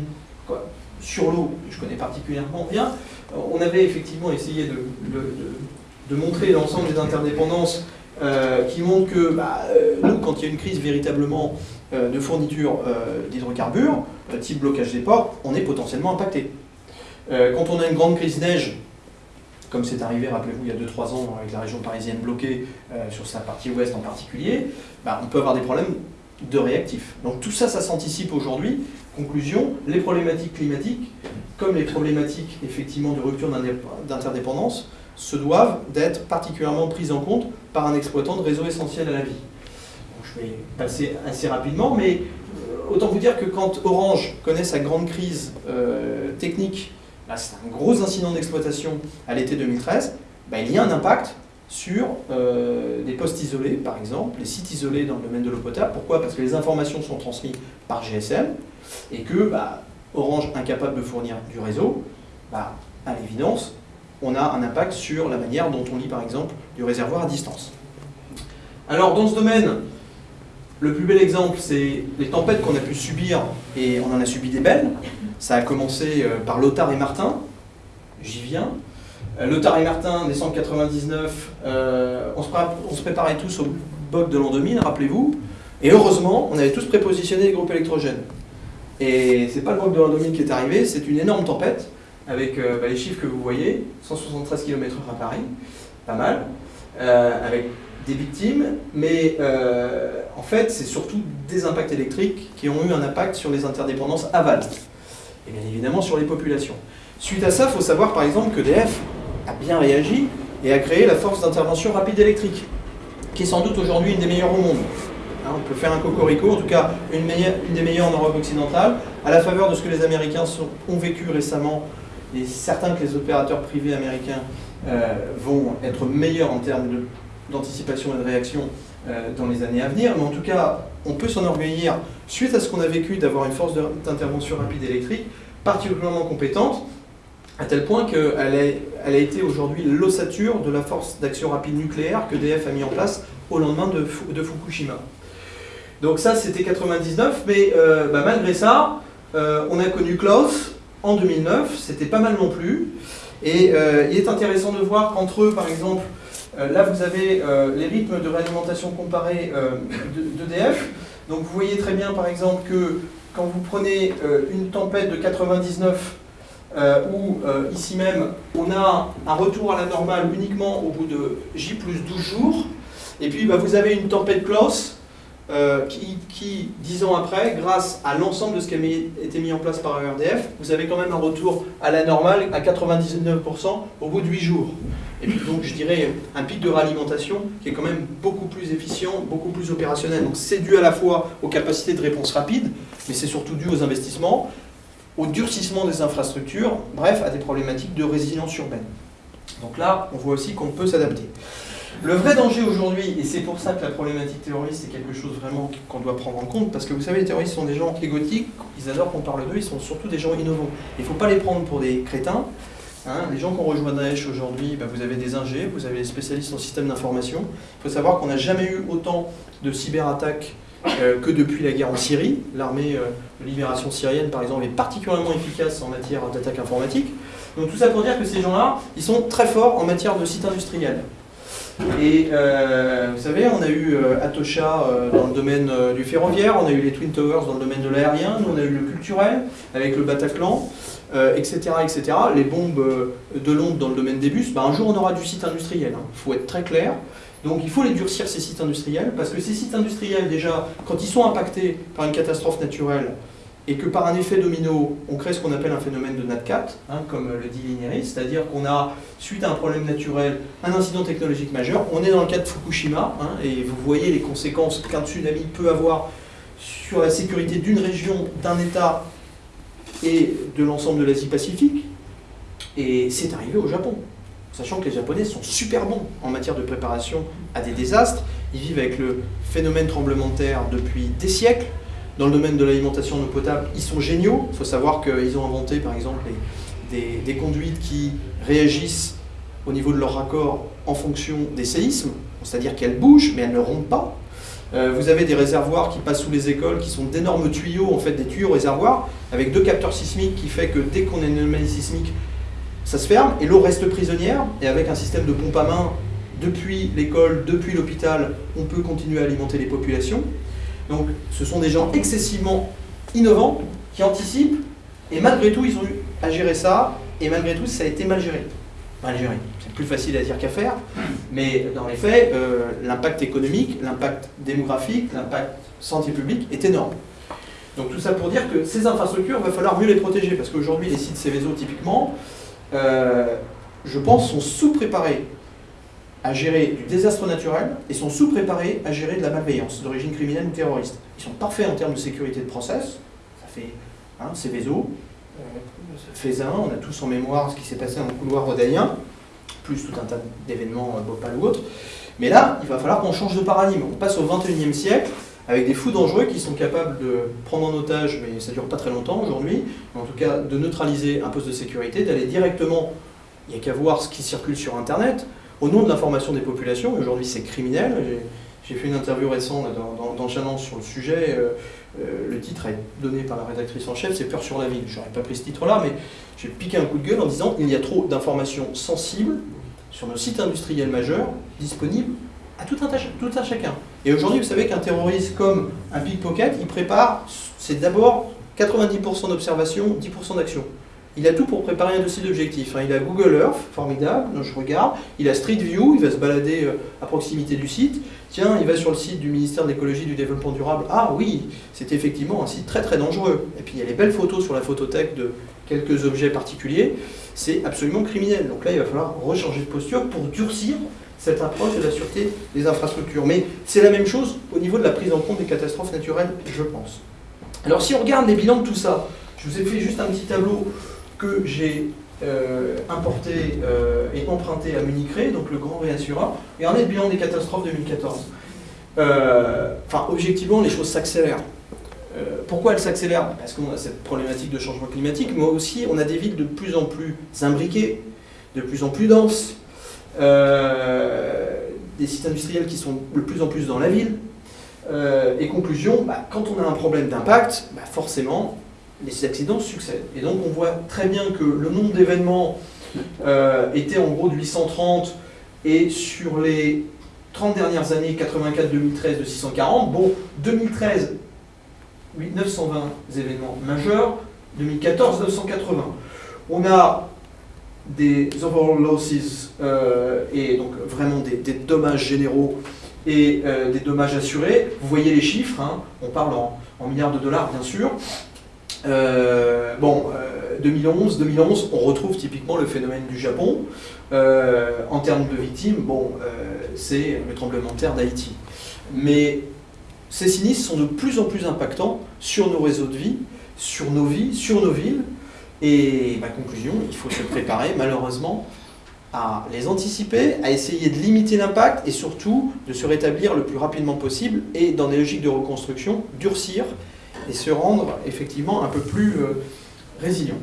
Speaker 2: sur l'eau, je connais particulièrement bien, on avait effectivement essayé de, montrer l'ensemble des interdépendances euh, qui montrent que bah, euh, quand il y a une crise véritablement euh, de fourniture d'hydrocarbures, type blocage des ports, on est potentiellement impacté. quand on a une grande crise neige, comme c'est arrivé, rappelez-vous, il y a 2-3 ans avec la région parisienne bloquée, sur sa partie ouest en particulier, bah, on peut avoir des problèmes de réactifs. Donc tout ça, ça s'anticipe aujourd'hui. Conclusion, les problématiques climatiques, comme les problématiques effectivement de rupture d'interdépendance, se doivent d'être particulièrement prises en compte par un exploitant de réseau essentiel à la vie. je vais passer assez rapidement, mais euh, autant vous dire que quand Orange connaît sa grande crise euh, technique, là c'est un gros incident d'exploitation à l'été 2013, bah, il y a un impact sur euh, des postes isolés, par exemple, les sites isolés dans le domaine de l'eau potable. Pourquoi? Parce que les informations sont transmises par GSM et que bah, Orange incapable de fournir du réseau, bah, à l'évidence, on a un impact sur la manière dont on lit, par exemple, du réservoir à distance. Alors, dans ce domaine, le plus bel exemple, c'est les tempêtes qu'on a pu subir, et on en a subi des belles. Ça a commencé euh, par Lothar et Martin, j'y viens, euh, Lothar et Martin, décembre 99, euh, on, se préparait tous au bug de l'an 2000, rappelez-vous. Et heureusement, on avait tous prépositionné les groupes électrogènes. Et c'est pas le bug de l'an 2000 qui est arrivé, c'est une énorme tempête, avec euh, bah, les chiffres que vous voyez, 173 km/h à Paris, pas mal, avec des victimes, mais en fait, c'est surtout des impacts électriques qui ont eu un impact sur les interdépendances aval, et bien évidemment sur les populations. Suite à ça, il faut savoir par exemple que DF a bien réagi et a créé la force d'intervention rapide électrique, qui est sans doute aujourd'hui une des meilleures au monde. Hein, on peut faire un cocorico, en tout cas une, des meilleures en Europe occidentale, à la faveur de ce que les Américains ont vécu récemment, et certains que les opérateurs privés américains euh, vont être meilleurs en termes d'anticipation et de réaction euh, dans les années à venir, mais en tout cas, on peut s'enorgueillir, suite à ce qu'on a vécu, d'avoir une force d'intervention rapide électrique particulièrement compétente, à tel point qu'elle elle a été aujourd'hui l'ossature de la force d'action rapide nucléaire que DF a mis en place au lendemain de, de Fukushima. Donc ça, c'était 99, mais euh, bah, malgré ça, euh, on a connu Klaus en 2009, c'était pas mal non plus. Et euh, il est intéressant de voir qu'entre eux, par exemple, là vous avez les rythmes de réalimentation comparés d'EDF. Donc vous voyez très bien, par exemple, que quand vous prenez une tempête de 99 euh, où ici même on a un retour à la normale uniquement au bout de J plus 12 jours, et puis bah, vous avez une tempête close euh, qui, qui, dix ans après, grâce à l'ensemble de ce qui a été mis en place par ERDF, vous avez quand même un retour à la normale à 99% au bout de 8 jours. Et donc je dirais un pic de réalimentation qui est quand même beaucoup plus efficient, beaucoup plus opérationnel. Donc c'est dû à la fois aux capacités de réponse rapide, mais c'est surtout dû aux investissements, au durcissement des infrastructures, bref, à des problématiques de résilience urbaine. Donc là, on voit aussi qu'on peut s'adapter. Le vrai danger aujourd'hui, et c'est pour ça que la problématique terroriste est quelque chose vraiment qu'on doit prendre en compte, parce que vous savez, les terroristes sont des gens égotiques, ils adorent qu'on parle d'eux, ils sont surtout des gens innovants. Il ne faut pas les prendre pour des crétins. Hein. les gens qui ont rejoint Daesh aujourd'hui, bah, vous avez des ingés, vous avez des spécialistes en système d'information. Il faut savoir qu'on n'a jamais eu autant de cyberattaques euh, que depuis la guerre en Syrie. L'armée euh, de libération syrienne, par exemple, est particulièrement efficace en matière d'attaque informatique. Donc tout ça pour dire que ces gens-là, ils sont très forts en matière de sites industriels. Et euh, vous savez, on a eu Atosha dans le domaine du ferroviaire, on a eu les Twin Towers dans le domaine de l'aérien, nous on a eu le culturel avec le Bataclan, etc., etc. Les bombes de Londres dans le domaine des bus, bah, un jour on aura du site industriel, il hein. faut être très clair. Donc il faut les durcir, ces sites industriels, parce que ces sites industriels, déjà, quand ils sont impactés par une catastrophe naturelle, et que par un effet domino, on crée ce qu'on appelle un phénomène de NatCat, hein, comme le dit Linéris, c'est-à-dire qu'on a, suite à un problème naturel, un incident technologique majeur, on est dans le cas de Fukushima, hein, et vous voyez les conséquences qu'un tsunami peut avoir sur la sécurité d'une région, d'un État et de l'ensemble de l'Asie-Pacifique, et c'est arrivé au Japon sachant que les Japonais sont super bons en matière de préparation à des désastres. Ils vivent avec le phénomène tremblement de terre depuis des siècles. Dans le domaine de l'alimentation en eau potable, ils sont géniaux. Il faut savoir qu'ils ont inventé, par exemple, des, conduites qui réagissent au niveau de leur raccord en fonction des séismes, c'est-à-dire qu'elles bougent, mais elles ne rompent pas. Euh, vous avez des réservoirs qui passent sous les écoles, qui sont d'énormes tuyaux, en fait des tuyaux réservoirs, avec deux capteurs sismiques qui fait que dès qu'on a une anomalie sismique, ça se ferme et l'eau reste prisonnière. Et avec un système de pompe à main depuis l'école, depuis l'hôpital, on peut continuer à alimenter les populations. Donc ce sont des gens excessivement innovants qui anticipent et malgré tout ils ont eu à gérer ça et malgré tout ça a été mal géré. Mal géré, c'est plus facile à dire qu'à faire, mais dans les faits, euh, l'impact économique, l'impact démographique, l'impact santé publique est énorme. Donc tout ça pour dire que ces infrastructures, il va falloir mieux les protéger, parce qu'aujourd'hui les sites Céveso typiquement, euh, je pense, sont sous-préparés à gérer du désastre naturel et sont sous-préparés à gérer de la malveillance d'origine criminelle ou terroriste. Ils sont parfaits en termes de sécurité de process, ça fait hein, Céveso, euh, on a tous en mémoire ce qui s'est passé dans le couloir rhodanien, plus tout un tas d'événements euh, Bhopal ou autres. Mais là, il va falloir qu'on change de paradigme. On passe au 21e siècle, avec des fous dangereux qui sont capables de prendre en otage, mais ça ne dure pas très longtemps aujourd'hui, en tout cas de neutraliser un poste de sécurité, d'aller directement, il n'y a qu'à voir ce qui circule sur Internet, au nom de l'information des populations, aujourd'hui c'est criminel, j'ai fait une interview récente dans, dans, sur le sujet, euh, euh, le titre est donné par la rédactrice en chef, c'est Peur sur la ville. J'aurais pas pris ce titre-là, mais j'ai piqué un coup de gueule en disant il y a trop d'informations sensibles sur nos sites industriels majeurs disponibles à tout un, tout un chacun. Et aujourd'hui, vous savez qu'un terroriste comme un pickpocket, il prépare, c'est d'abord 90% d'observation, 10% d'action. Il a tout pour préparer un dossier d'objectif. Hein. Il a Google Earth, formidable, je regarde. Il a Street View, il va se balader euh, à proximité du site. Tiens, il va sur le site du ministère de l'écologie et du développement durable. Ah oui, c'est effectivement un site très très dangereux. Et puis il y a les belles photos sur la photothèque de quelques objets particuliers. C'est absolument criminel. Donc là, il va falloir rechanger de posture pour durcir cette approche de la sûreté des infrastructures. Mais c'est la même chose au niveau de la prise en compte des catastrophes naturelles, je pense. Alors si on regarde les bilans de tout ça, je vous ai fait juste un petit tableau que j'ai euh, importé euh, et emprunté à Municré, donc le grand réassureur. Regardez le bilan des catastrophes 2014. Euh, enfin, objectivement, les choses s'accélèrent. pourquoi elles s'accélèrent? Parce qu'on a cette problématique de changement climatique, mais aussi on a des villes de plus en plus imbriquées, de plus en plus denses, des sites industriels qui sont de plus en plus dans la ville. Et conclusion, bah, quand on a un problème d'impact, bah, forcément, les accidents succèdent. Et donc on voit très bien que le nombre d'événements euh, était en gros de 830, et sur les 30 dernières années, 84, 2013, de 640, bon, 2013, 920 événements majeurs, 2014, 980. On a des overall losses euh, et donc vraiment des, dommages généraux et euh, des dommages assurés. Vous voyez les chiffres, hein. on parle en, milliards de dollars bien sûr. Euh, bon, 2011, 2011, on retrouve typiquement le phénomène du Japon. en termes de victimes, bon, c'est le tremblement de terre d'Haïti. Mais ces sinistres sont de plus en plus impactants sur nos réseaux de vie, sur nos vies, sur nos villes, et ma conclusion, il faut se préparer malheureusement à les anticiper, à essayer de limiter l'impact et surtout de se rétablir le plus rapidement possible et dans des logiques de reconstruction, durcir et se rendre effectivement un peu plus euh, résilient.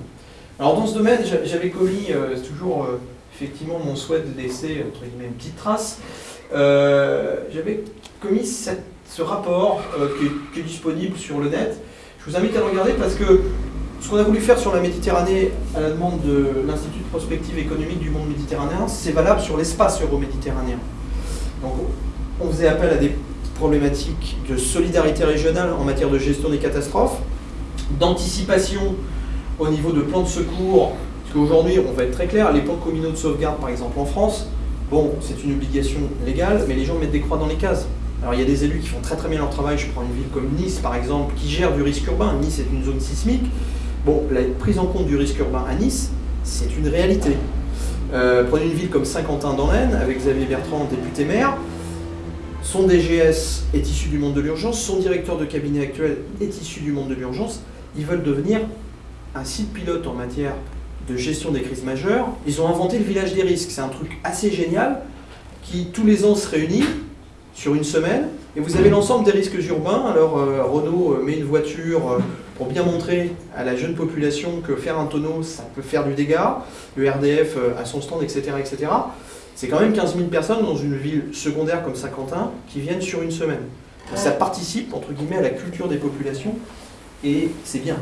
Speaker 2: Alors dans ce domaine, j'avais commis euh, toujours euh, effectivement mon souhait de laisser entre guillemets une petite trace. j'avais commis ce rapport qui est, qui, est, disponible sur le net. Je vous invite à le regarder parce que ce qu'on a voulu faire sur la Méditerranée à la demande de l'Institut de prospective économique du monde méditerranéen, c'est valable sur l'espace euro-méditerranéen. Donc on faisait appel à des problématiques de solidarité régionale en matière de gestion des catastrophes, d'anticipation au niveau de plans de secours, parce qu'aujourd'hui, on va être très clair, les plans communaux de sauvegarde, par exemple en France, bon, c'est une obligation légale, mais les gens mettent des croix dans les cases. Alors il y a des élus qui font très très bien leur travail, je prends une ville comme Nice par exemple, qui gère du risque urbain, Nice est une zone sismique, Bon, la prise en compte du risque urbain à Nice, c'est une réalité. Euh, prenez une ville comme Saint-Quentin dans l'Aisne, avec Xavier Bertrand, député maire. Son DGS est issu du monde de l'urgence, son directeur de cabinet actuel est issu du monde de l'urgence. Ils veulent devenir un site pilote en matière de gestion des crises majeures. Ils ont inventé le village des risques. C'est un truc assez génial qui, tous les ans, se réunit sur une semaine. Et vous avez l'ensemble des risques urbains. Alors, euh, Renault met une voiture euh, pour bien montrer à la jeune population que faire un tonneau, ça peut faire du dégât, le RDF euh, son stand, etc. etc. C'est quand même 15 000 personnes dans une ville secondaire comme Saint-Quentin qui viennent sur une semaine. Ça participe, entre guillemets, à la culture des populations, et c'est bien.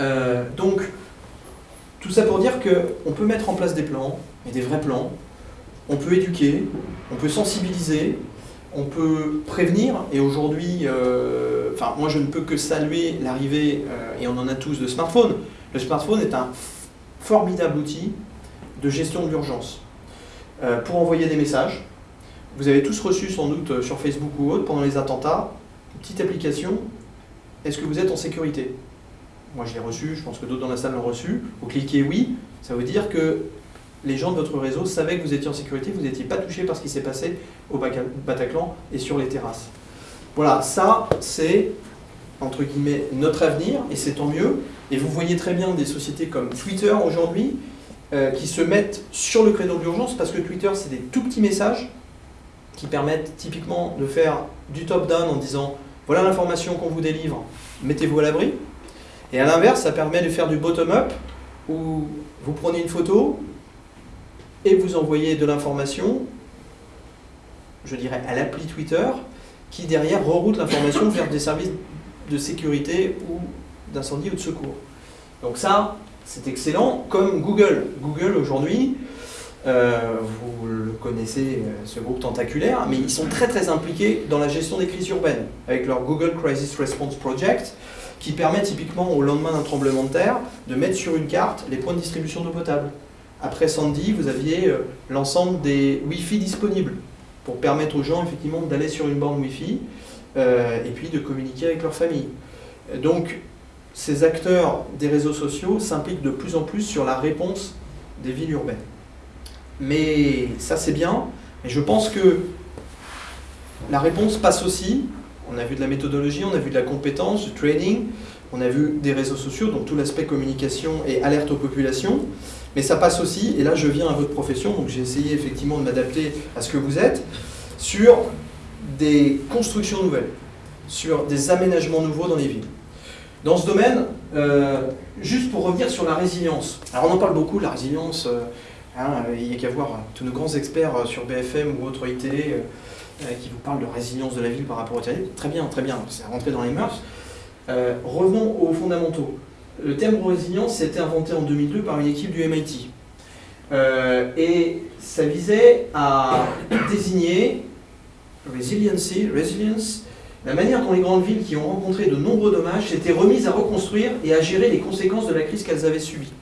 Speaker 2: Euh, donc, tout ça pour dire qu'on peut mettre en place des plans, et des vrais plans, on peut éduquer, on peut sensibiliser, on peut prévenir, et aujourd'hui, euh, enfin moi je ne peux que saluer l'arrivée, euh, et on en a tous, de smartphones. Le smartphone est un formidable outil de gestion de l'urgence. Euh, pour envoyer des messages, vous avez tous reçu sans doute sur Facebook ou autre, pendant les attentats, une petite application, est-ce que vous êtes en sécurité? Moi je l'ai reçu, je pense que d'autres dans la salle l'ont reçu. Vous cliquez oui, ça veut dire que les gens de votre réseau savaient que vous étiez en sécurité, vous n'étiez pas touché par ce qui s'est passé au Bataclan et sur les terrasses. Voilà, ça c'est entre guillemets notre avenir et c'est tant mieux. Et vous voyez très bien des sociétés comme Twitter aujourd'hui euh, qui se mettent sur le créneau d'urgence parce que Twitter c'est des tout petits messages qui permettent typiquement de faire du top-down en disant voilà l'information qu'on vous délivre, mettez-vous à l'abri. Et à l'inverse, ça permet de faire du bottom-up où vous prenez une photo, et vous envoyez de l'information, je dirais, à l'appli Twitter, qui derrière reroute l'information vers des services de sécurité ou d'incendie ou de secours. Donc ça, c'est excellent, comme Google. Google aujourd'hui, euh, vous le connaissez, euh, ce groupe tentaculaire, mais ils sont très très impliqués dans la gestion des crises urbaines, avec leur Google Crisis Response Project, qui permet typiquement au lendemain d'un tremblement de terre de mettre sur une carte les points de distribution d'eau potable. Après Sandy, vous aviez euh, l'ensemble des Wi-Fi disponibles pour permettre aux gens effectivement d'aller sur une borne Wi-Fi et puis de communiquer avec leur famille. Donc, ces acteurs des réseaux sociaux s'impliquent de plus en plus sur la réponse des villes urbaines. Mais ça c'est bien, et je pense que la réponse passe aussi, on a vu de la méthodologie, on a vu de la compétence, du training, on a vu des réseaux sociaux, donc tout l'aspect communication et alerte aux populations, mais ça passe aussi, et là je viens à votre profession, donc j'ai essayé effectivement de m'adapter à ce que vous êtes, sur des constructions nouvelles, sur des aménagements nouveaux dans les villes. Dans ce domaine, euh, juste pour revenir sur la résilience. Alors on en parle beaucoup, la résilience, euh, hein, il n'y a qu'à voir tous nos grands experts euh, sur BFM ou autre IT qui vous parlent de résilience de la ville par rapport au territoire. Très bien, très bien, c'est rentré dans les mœurs. revenons aux fondamentaux. Le terme résilience été inventé en 2002 par une équipe du MIT. Euh, et ça visait à désigner resiliency, la manière dont les grandes villes qui ont rencontré de nombreux dommages s'étaient remises à reconstruire et à gérer les conséquences de la crise qu'elles avaient subie.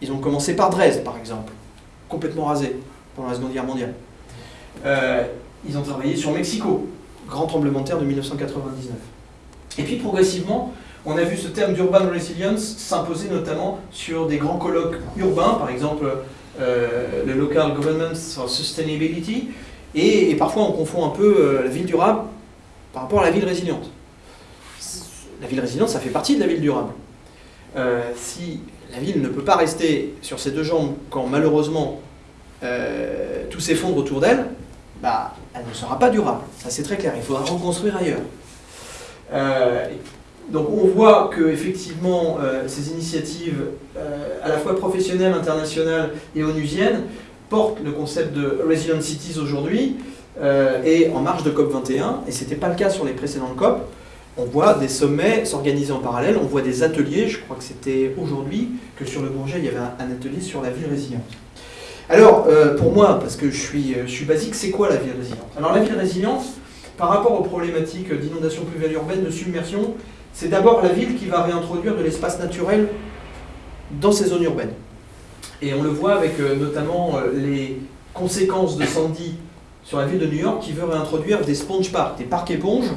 Speaker 2: Ils ont commencé par Dresde, par exemple, complètement rasé pendant la Seconde Guerre mondiale. Euh, ils ont travaillé sur Mexico, grand tremblement de terre de 1999. Et puis progressivement, on a vu ce terme d'urban resilience s'imposer notamment sur des grands colloques urbains, par exemple euh, le Local Government for Sustainability, et, parfois on confond un peu euh, la ville durable par rapport à la ville résiliente. La ville résiliente, ça fait partie de la ville durable. Euh, si la ville ne peut pas rester sur ses deux jambes quand malheureusement tout s'effondre autour d'elle, bah, elle ne sera pas durable. Ça c'est très clair, il faudra reconstruire ailleurs. donc on voit que effectivement ces initiatives à la fois professionnelles, internationales et onusiennes portent le concept de Resilient Cities aujourd'hui et en marge de COP21, et ce n'était pas le cas sur les précédentes COP, on voit des sommets s'organiser en parallèle, on voit des ateliers, je crois que c'était aujourd'hui que sur le Bourget, il y avait un, atelier sur la ville résiliente. Alors, euh, pour moi, parce que je suis, euh, basique, c'est quoi la ville résiliente? Alors la ville résiliente, par rapport aux problématiques d'inondation pluviale urbaine, de submersion, c'est d'abord la ville qui va réintroduire de l'espace naturel dans ces zones urbaines. Et on le voit avec euh, notamment les conséquences de Sandy sur la ville de New York qui veut réintroduire des sponge parks, des parcs éponges,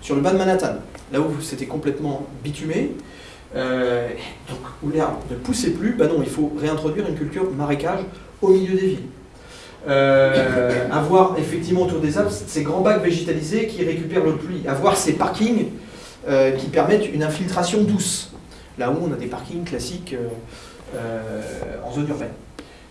Speaker 2: sur le bas de Manhattan, là où c'était complètement bitumé, euh, donc où l'herbe ne poussait plus, bah non, il faut réintroduire une culture marécage au milieu des villes. Euh, avoir effectivement autour des Alpes ces grands bacs végétalisés qui récupèrent le pluie, avoir ces parkings euh, qui permettent une infiltration douce, là où on a des parkings classiques en zone urbaine.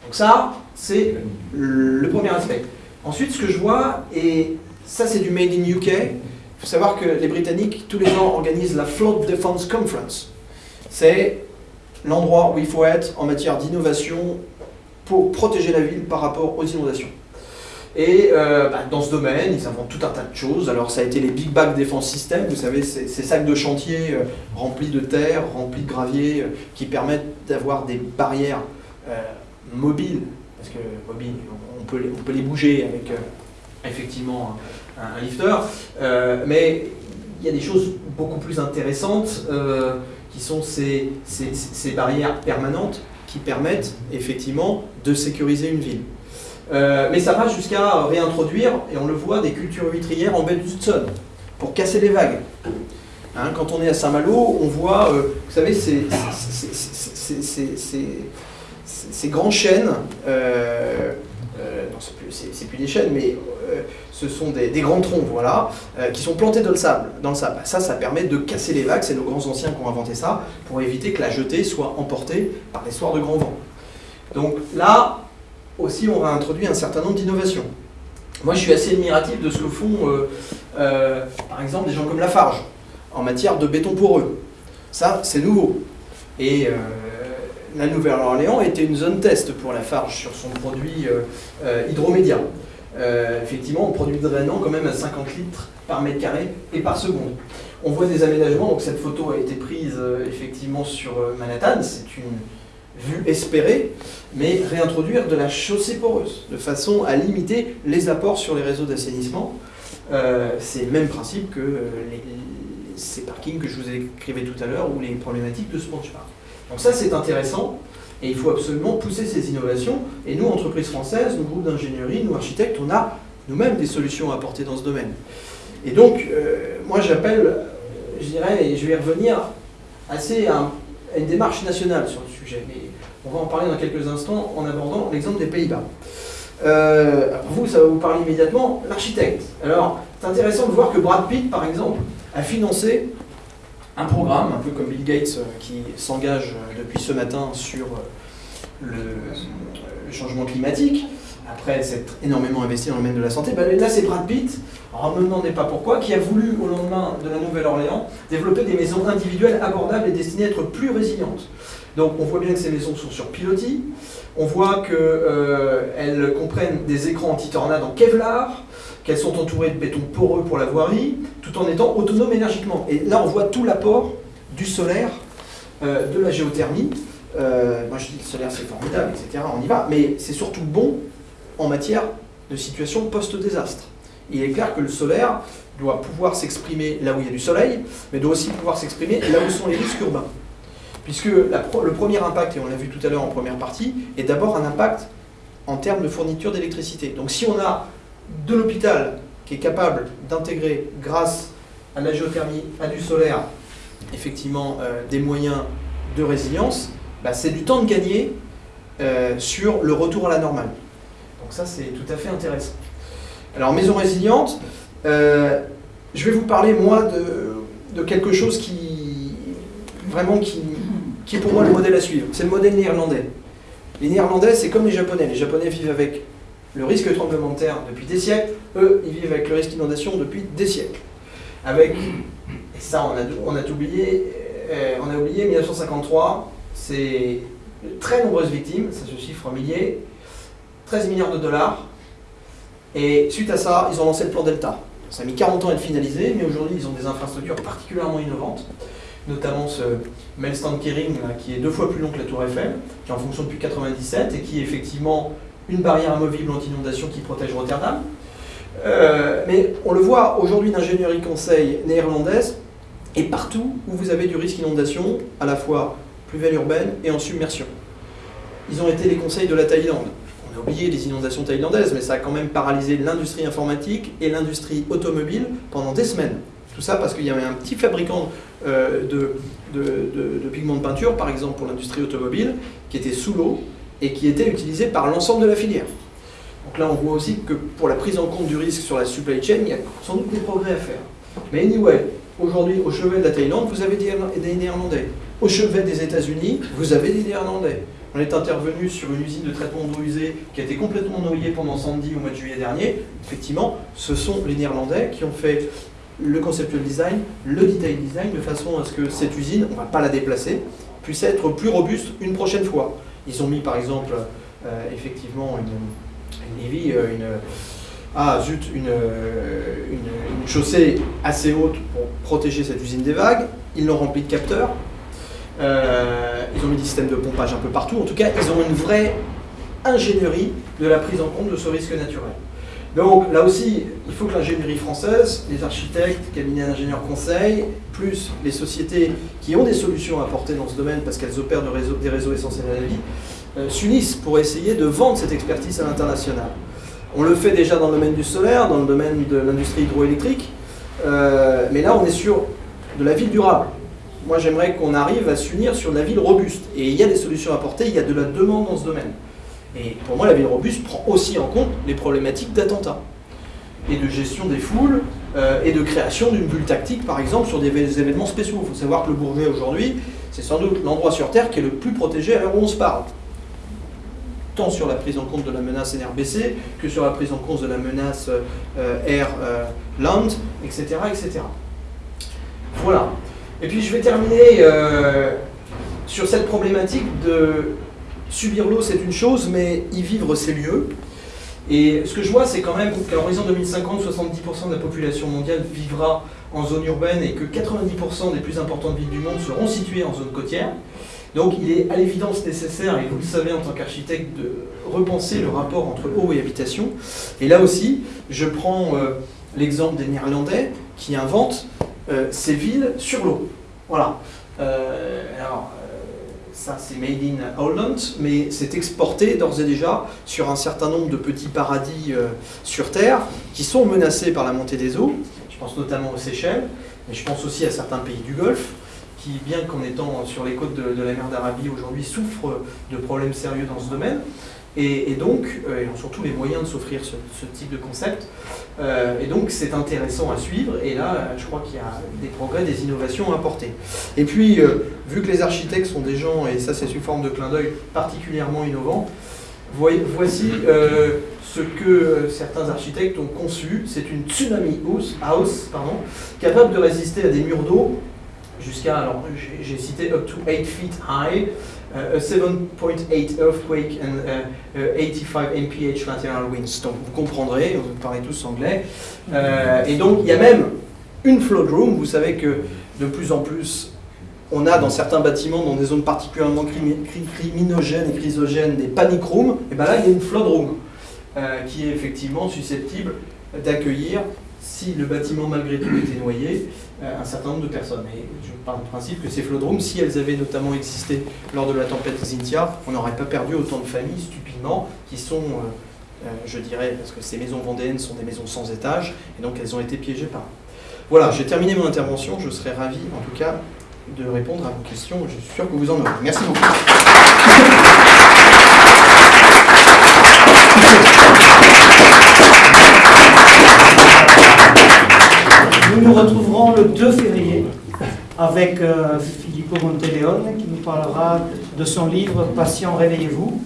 Speaker 2: Donc ça, c'est le premier aspect. Ensuite, ce que je vois, et ça c'est du Made in UK, il faut savoir que les Britanniques, tous les ans, organisent la Flood Defense Conference. C'est l'endroit où il faut être en matière d'innovation pour protéger la ville par rapport aux inondations. Et euh, bah, dans ce domaine, ils inventent tout un tas de choses. Alors ça a été les Big Bag Defense Systems, vous savez, ces, sacs de chantier euh, remplis de terre, remplis de gravier, euh, qui permettent d'avoir des barrières mobiles, parce que on peut, les bouger avec effectivement un, lifter, euh, mais il y a des choses beaucoup plus intéressantes euh, qui sont ces, barrières permanentes qui permettent effectivement de sécuriser une ville. Euh, mais ça va jusqu'à réintroduire, et on le voit, des cultures vitrières en baie d'Hudson pour casser les vagues. Hein, quand on est à Saint-Malo, on voit, vous savez, ces, ces, grands chênes, non, c'est plus, des chênes, mais ce sont des, grands troncs, voilà, euh, qui sont plantés dans le sable. Dans le sable. Ça, ça permet de casser les vagues, c'est nos grands anciens qui ont inventé ça, pour éviter que la jetée soit emportée par des soirs de grand vent. Donc là, aussi, on va introduire un certain nombre d'innovations. Moi, je suis assez admiratif de ce que font, euh, euh, par exemple, des gens comme Lafarge, en matière de béton poreux. Ça, c'est nouveau. Et la Nouvelle-Orléans était une zone test pour Lafarge sur son produit Hydromédia. Euh, effectivement, on produit drainant quand même à 50 litres par mètre carré et par seconde. On voit des aménagements, donc cette photo a été prise euh, effectivement sur euh, Manhattan, c'est une vue espérée, mais réintroduire de la chaussée poreuse, de façon à limiter les apports sur les réseaux d'assainissement. c'est le même principe que ces parkings que je vous ai écrivais tout à l'heure ou les problématiques de sponge park. Donc ça c'est intéressant. Et il faut absolument pousser ces innovations. Et nous, entreprises françaises, nous, groupes d'ingénierie, nous, architectes, on a nous-mêmes des solutions à apporter dans ce domaine. Et donc, euh, moi, j'appelle, je dirais, et je vais revenir assez à, une démarche nationale sur le sujet. Mais on va en parler dans quelques instants en abordant l'exemple des Pays-Bas. Euh, vous, ça va vous parler immédiatement, l'architecte. Alors, c'est intéressant de voir que Brad Pitt, par exemple, a financé un programme, un peu comme Bill Gates euh, qui s'engage euh, depuis ce matin sur euh, le, changement climatique, après s'être énormément investi dans le domaine de la santé, ben là c'est Brad Pitt, alors ne me demandez pas pourquoi, qui a voulu au lendemain de la Nouvelle-Orléans développer des maisons individuelles abordables et destinées à être plus résilientes. Donc on voit bien que ces maisons sont sur pilotis, on voit qu'elles comprennent des écrans anti-tornades en Kevlar, qu'elles sont entourées de béton poreux pour la voirie, tout en étant autonomes énergiquement. Et là, on voit tout l'apport du solaire, euh, de la géothermie. Euh, moi, je dis que le solaire, c'est formidable, etc. On y va. Mais c'est surtout bon en matière de situation post-désastre. Il est clair que le solaire doit pouvoir s'exprimer là où il y a du soleil, mais doit aussi pouvoir s'exprimer là où sont les risques urbains. Puisque le premier impact, et on l'a vu tout à l'heure en première partie, est d'abord un impact en termes de fourniture d'électricité. Donc si on a de l'hôpital qui est capable d'intégrer, grâce à la géothermie, à du solaire, effectivement, euh, des moyens de résilience, bah, c'est du temps de gagner euh, sur le retour à la normale. Donc ça, c'est tout à fait intéressant. Alors, maison résiliente, euh, je vais vous parler, moi, de, quelque chose qui, vraiment, qui, qui est pour moi le modèle à suivre. C'est le modèle néerlandais. Les Néerlandais, c'est comme les Japonais. Les Japonais vivent avec le risque de tremblement de terre depuis des siècles. Eux, ils vivent avec le risque d'inondation depuis des siècles. Avec, et ça, on a, oublié, euh, on a oublié 1953, c'est de très nombreuses victimes, ça se chiffre en milliers, 13 milliards de dollars. Et suite à ça, ils ont lancé le plan Delta. Ça a mis 40 ans à être finalisé, mais aujourd'hui, ils ont des infrastructures particulièrement innovantes, notamment ce Maelstrom Kering, qui est deux fois plus long que la Tour Eiffel, qui est en fonction depuis 97 et qui effectivement une barrière amovible anti-inondation qui protège Rotterdam. Euh, mais on le voit aujourd'hui, l'ingénierie conseil néerlandaise et partout où vous avez du risque inondation, à la fois pluviale urbaine et en submersion. Ils ont été les conseils de la Thaïlande. On a oublié les inondations thaïlandaises, mais ça a quand même paralysé l'industrie informatique et l'industrie automobile pendant des semaines. Tout ça parce qu'il y avait un petit fabricant euh, de, pigments de peinture, par exemple pour l'industrie automobile, qui était sous l'eau et qui était utilisé par l'ensemble de la filière. Donc là, on voit aussi que pour la prise en compte du risque sur la supply chain, il y a sans doute des progrès à faire. Mais anyway, aujourd'hui, au chevet de la Thaïlande, vous avez des Néerlandais. Au chevet des États-Unis, vous avez des Néerlandais. On est intervenu sur une usine de traitement d'eau usée qui a été complètement noyée pendant Sandy au mois de juillet dernier. Effectivement, ce sont les Néerlandais qui ont fait le conceptual design, le detail design, de façon à ce que cette usine, on ne va pas la déplacer, puisse être plus robuste une prochaine fois. Ils ont mis par exemple, euh, effectivement, une, une, euh, une, ah, zut, une, une, chaussée assez haute pour protéger cette usine des vagues. Ils l'ont remplie de capteurs. Euh, ils ont mis des systèmes de pompage un peu partout. En tout cas, ils ont une vraie ingénierie de la prise en compte de ce risque naturel. Donc là aussi, il faut que l'ingénierie française, les architectes, cabinets d'ingénieurs conseils, plus les sociétés qui ont des solutions à apporter dans ce domaine parce qu'elles opèrent des réseaux essentiels à la vie, euh, s'unissent pour essayer de vendre cette expertise à l'international. On le fait déjà dans le domaine du solaire, dans le domaine de l'industrie hydroélectrique, euh, mais là on est sur de la ville durable. Moi j'aimerais qu'on arrive à s'unir sur de la ville robuste. Et il y a des solutions à apporter, il y a de la demande dans ce domaine. Et pour moi, la ville robuste prend aussi en compte les problématiques d'attentats et de gestion des foules euh, et de création d'une bulle tactique, par exemple, sur des événements spéciaux. Il faut savoir que le Bourget, aujourd'hui, c'est sans doute l'endroit sur Terre qui est le plus protégé à l'heure où on se parle. Tant sur la prise en compte de la menace NRBC que sur la prise en compte de la menace euh, Air euh, Land, etc., etc. Voilà. Et puis je vais terminer sur cette problématique de subir l'eau, c'est une chose, mais y vivre, c'est mieux. Et ce que je vois, c'est quand même qu'à l'horizon 2050, 70% de la population mondiale vivra en zone urbaine et que 90% des plus importantes villes du monde seront situées en zone côtière. Donc il est à l'évidence nécessaire, et vous le savez en tant qu'architecte, de repenser le rapport entre eau et habitation. Et là aussi, je prends euh, l'exemple des Néerlandais qui inventent euh, ces villes sur l'eau. Voilà. Euh, alors, ça c'est made in Holland, mais c'est exporté d'ores et déjà sur un certain nombre de petits paradis euh, sur Terre qui sont menacés par la montée des eaux. Je pense notamment aux Seychelles, mais je pense aussi à certains pays du Golfe qui, bien qu'en étant sur les côtes de, de la mer d'Arabie aujourd'hui, souffrent de problèmes sérieux dans ce domaine. Et, donc, euh, ils ont surtout les moyens de s'offrir ce, type de concept. Euh, et donc, c'est intéressant à suivre. Et là, je crois qu'il y a des progrès, des innovations à apporter. Et puis, euh, vu que les architectes sont des gens, et ça c'est sous forme de clin d'œil, particulièrement innovants, voici ce que certains architectes ont conçu. C'est une tsunami house, house pardon, capable de résister à des murs d'eau jusqu'à, alors j'ai cité up to 8 feet high, a 7.8 earthquake and 85 mph lateral winds. Donc vous comprendrez, vous parlez tous anglais. Euh, et donc il y a même une flood room. Vous savez que de plus en plus, on a dans certains bâtiments, dans des zones particulièrement criminogènes et chrysogènes, des panic rooms. Et bien là, il y a une flood room euh, qui est effectivement susceptible d'accueillir si le bâtiment malgré tout était noyé, euh, un certain nombre de personnes. Et je parle du principe que ces flodromes, si elles avaient notamment existé lors de la tempête Xintia, on n'aurait pas perdu autant de familles stupidement qui sont, euh, euh, je dirais, parce que ces maisons vendéennes sont des maisons sans étage, et donc elles ont été piégées par. Voilà, j'ai terminé mon intervention. Je serais ravi, en tout cas, de répondre à vos questions. Je suis sûr que vous en aurez. Merci beaucoup.
Speaker 1: Nous nous retrouverons le 2 février avec euh, Filippo Monteleone qui nous parlera de son livre Patient, réveillez-vous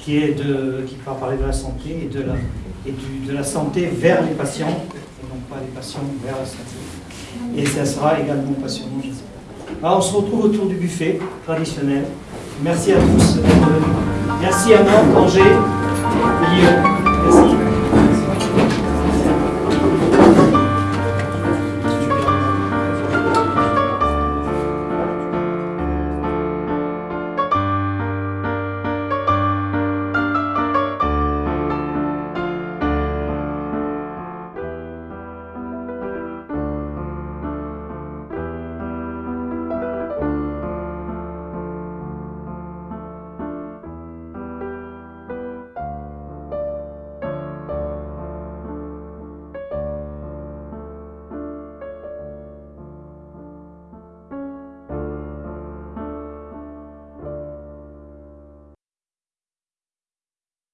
Speaker 1: qui, est de, qui va parler de la santé et, de la, et du, de la santé vers les patients, et non pas les patients vers la santé. Et ça sera également passionnant, j'espère. On se retrouve autour du buffet traditionnel. Merci à tous. Merci à Nantes, Angers, Lyon.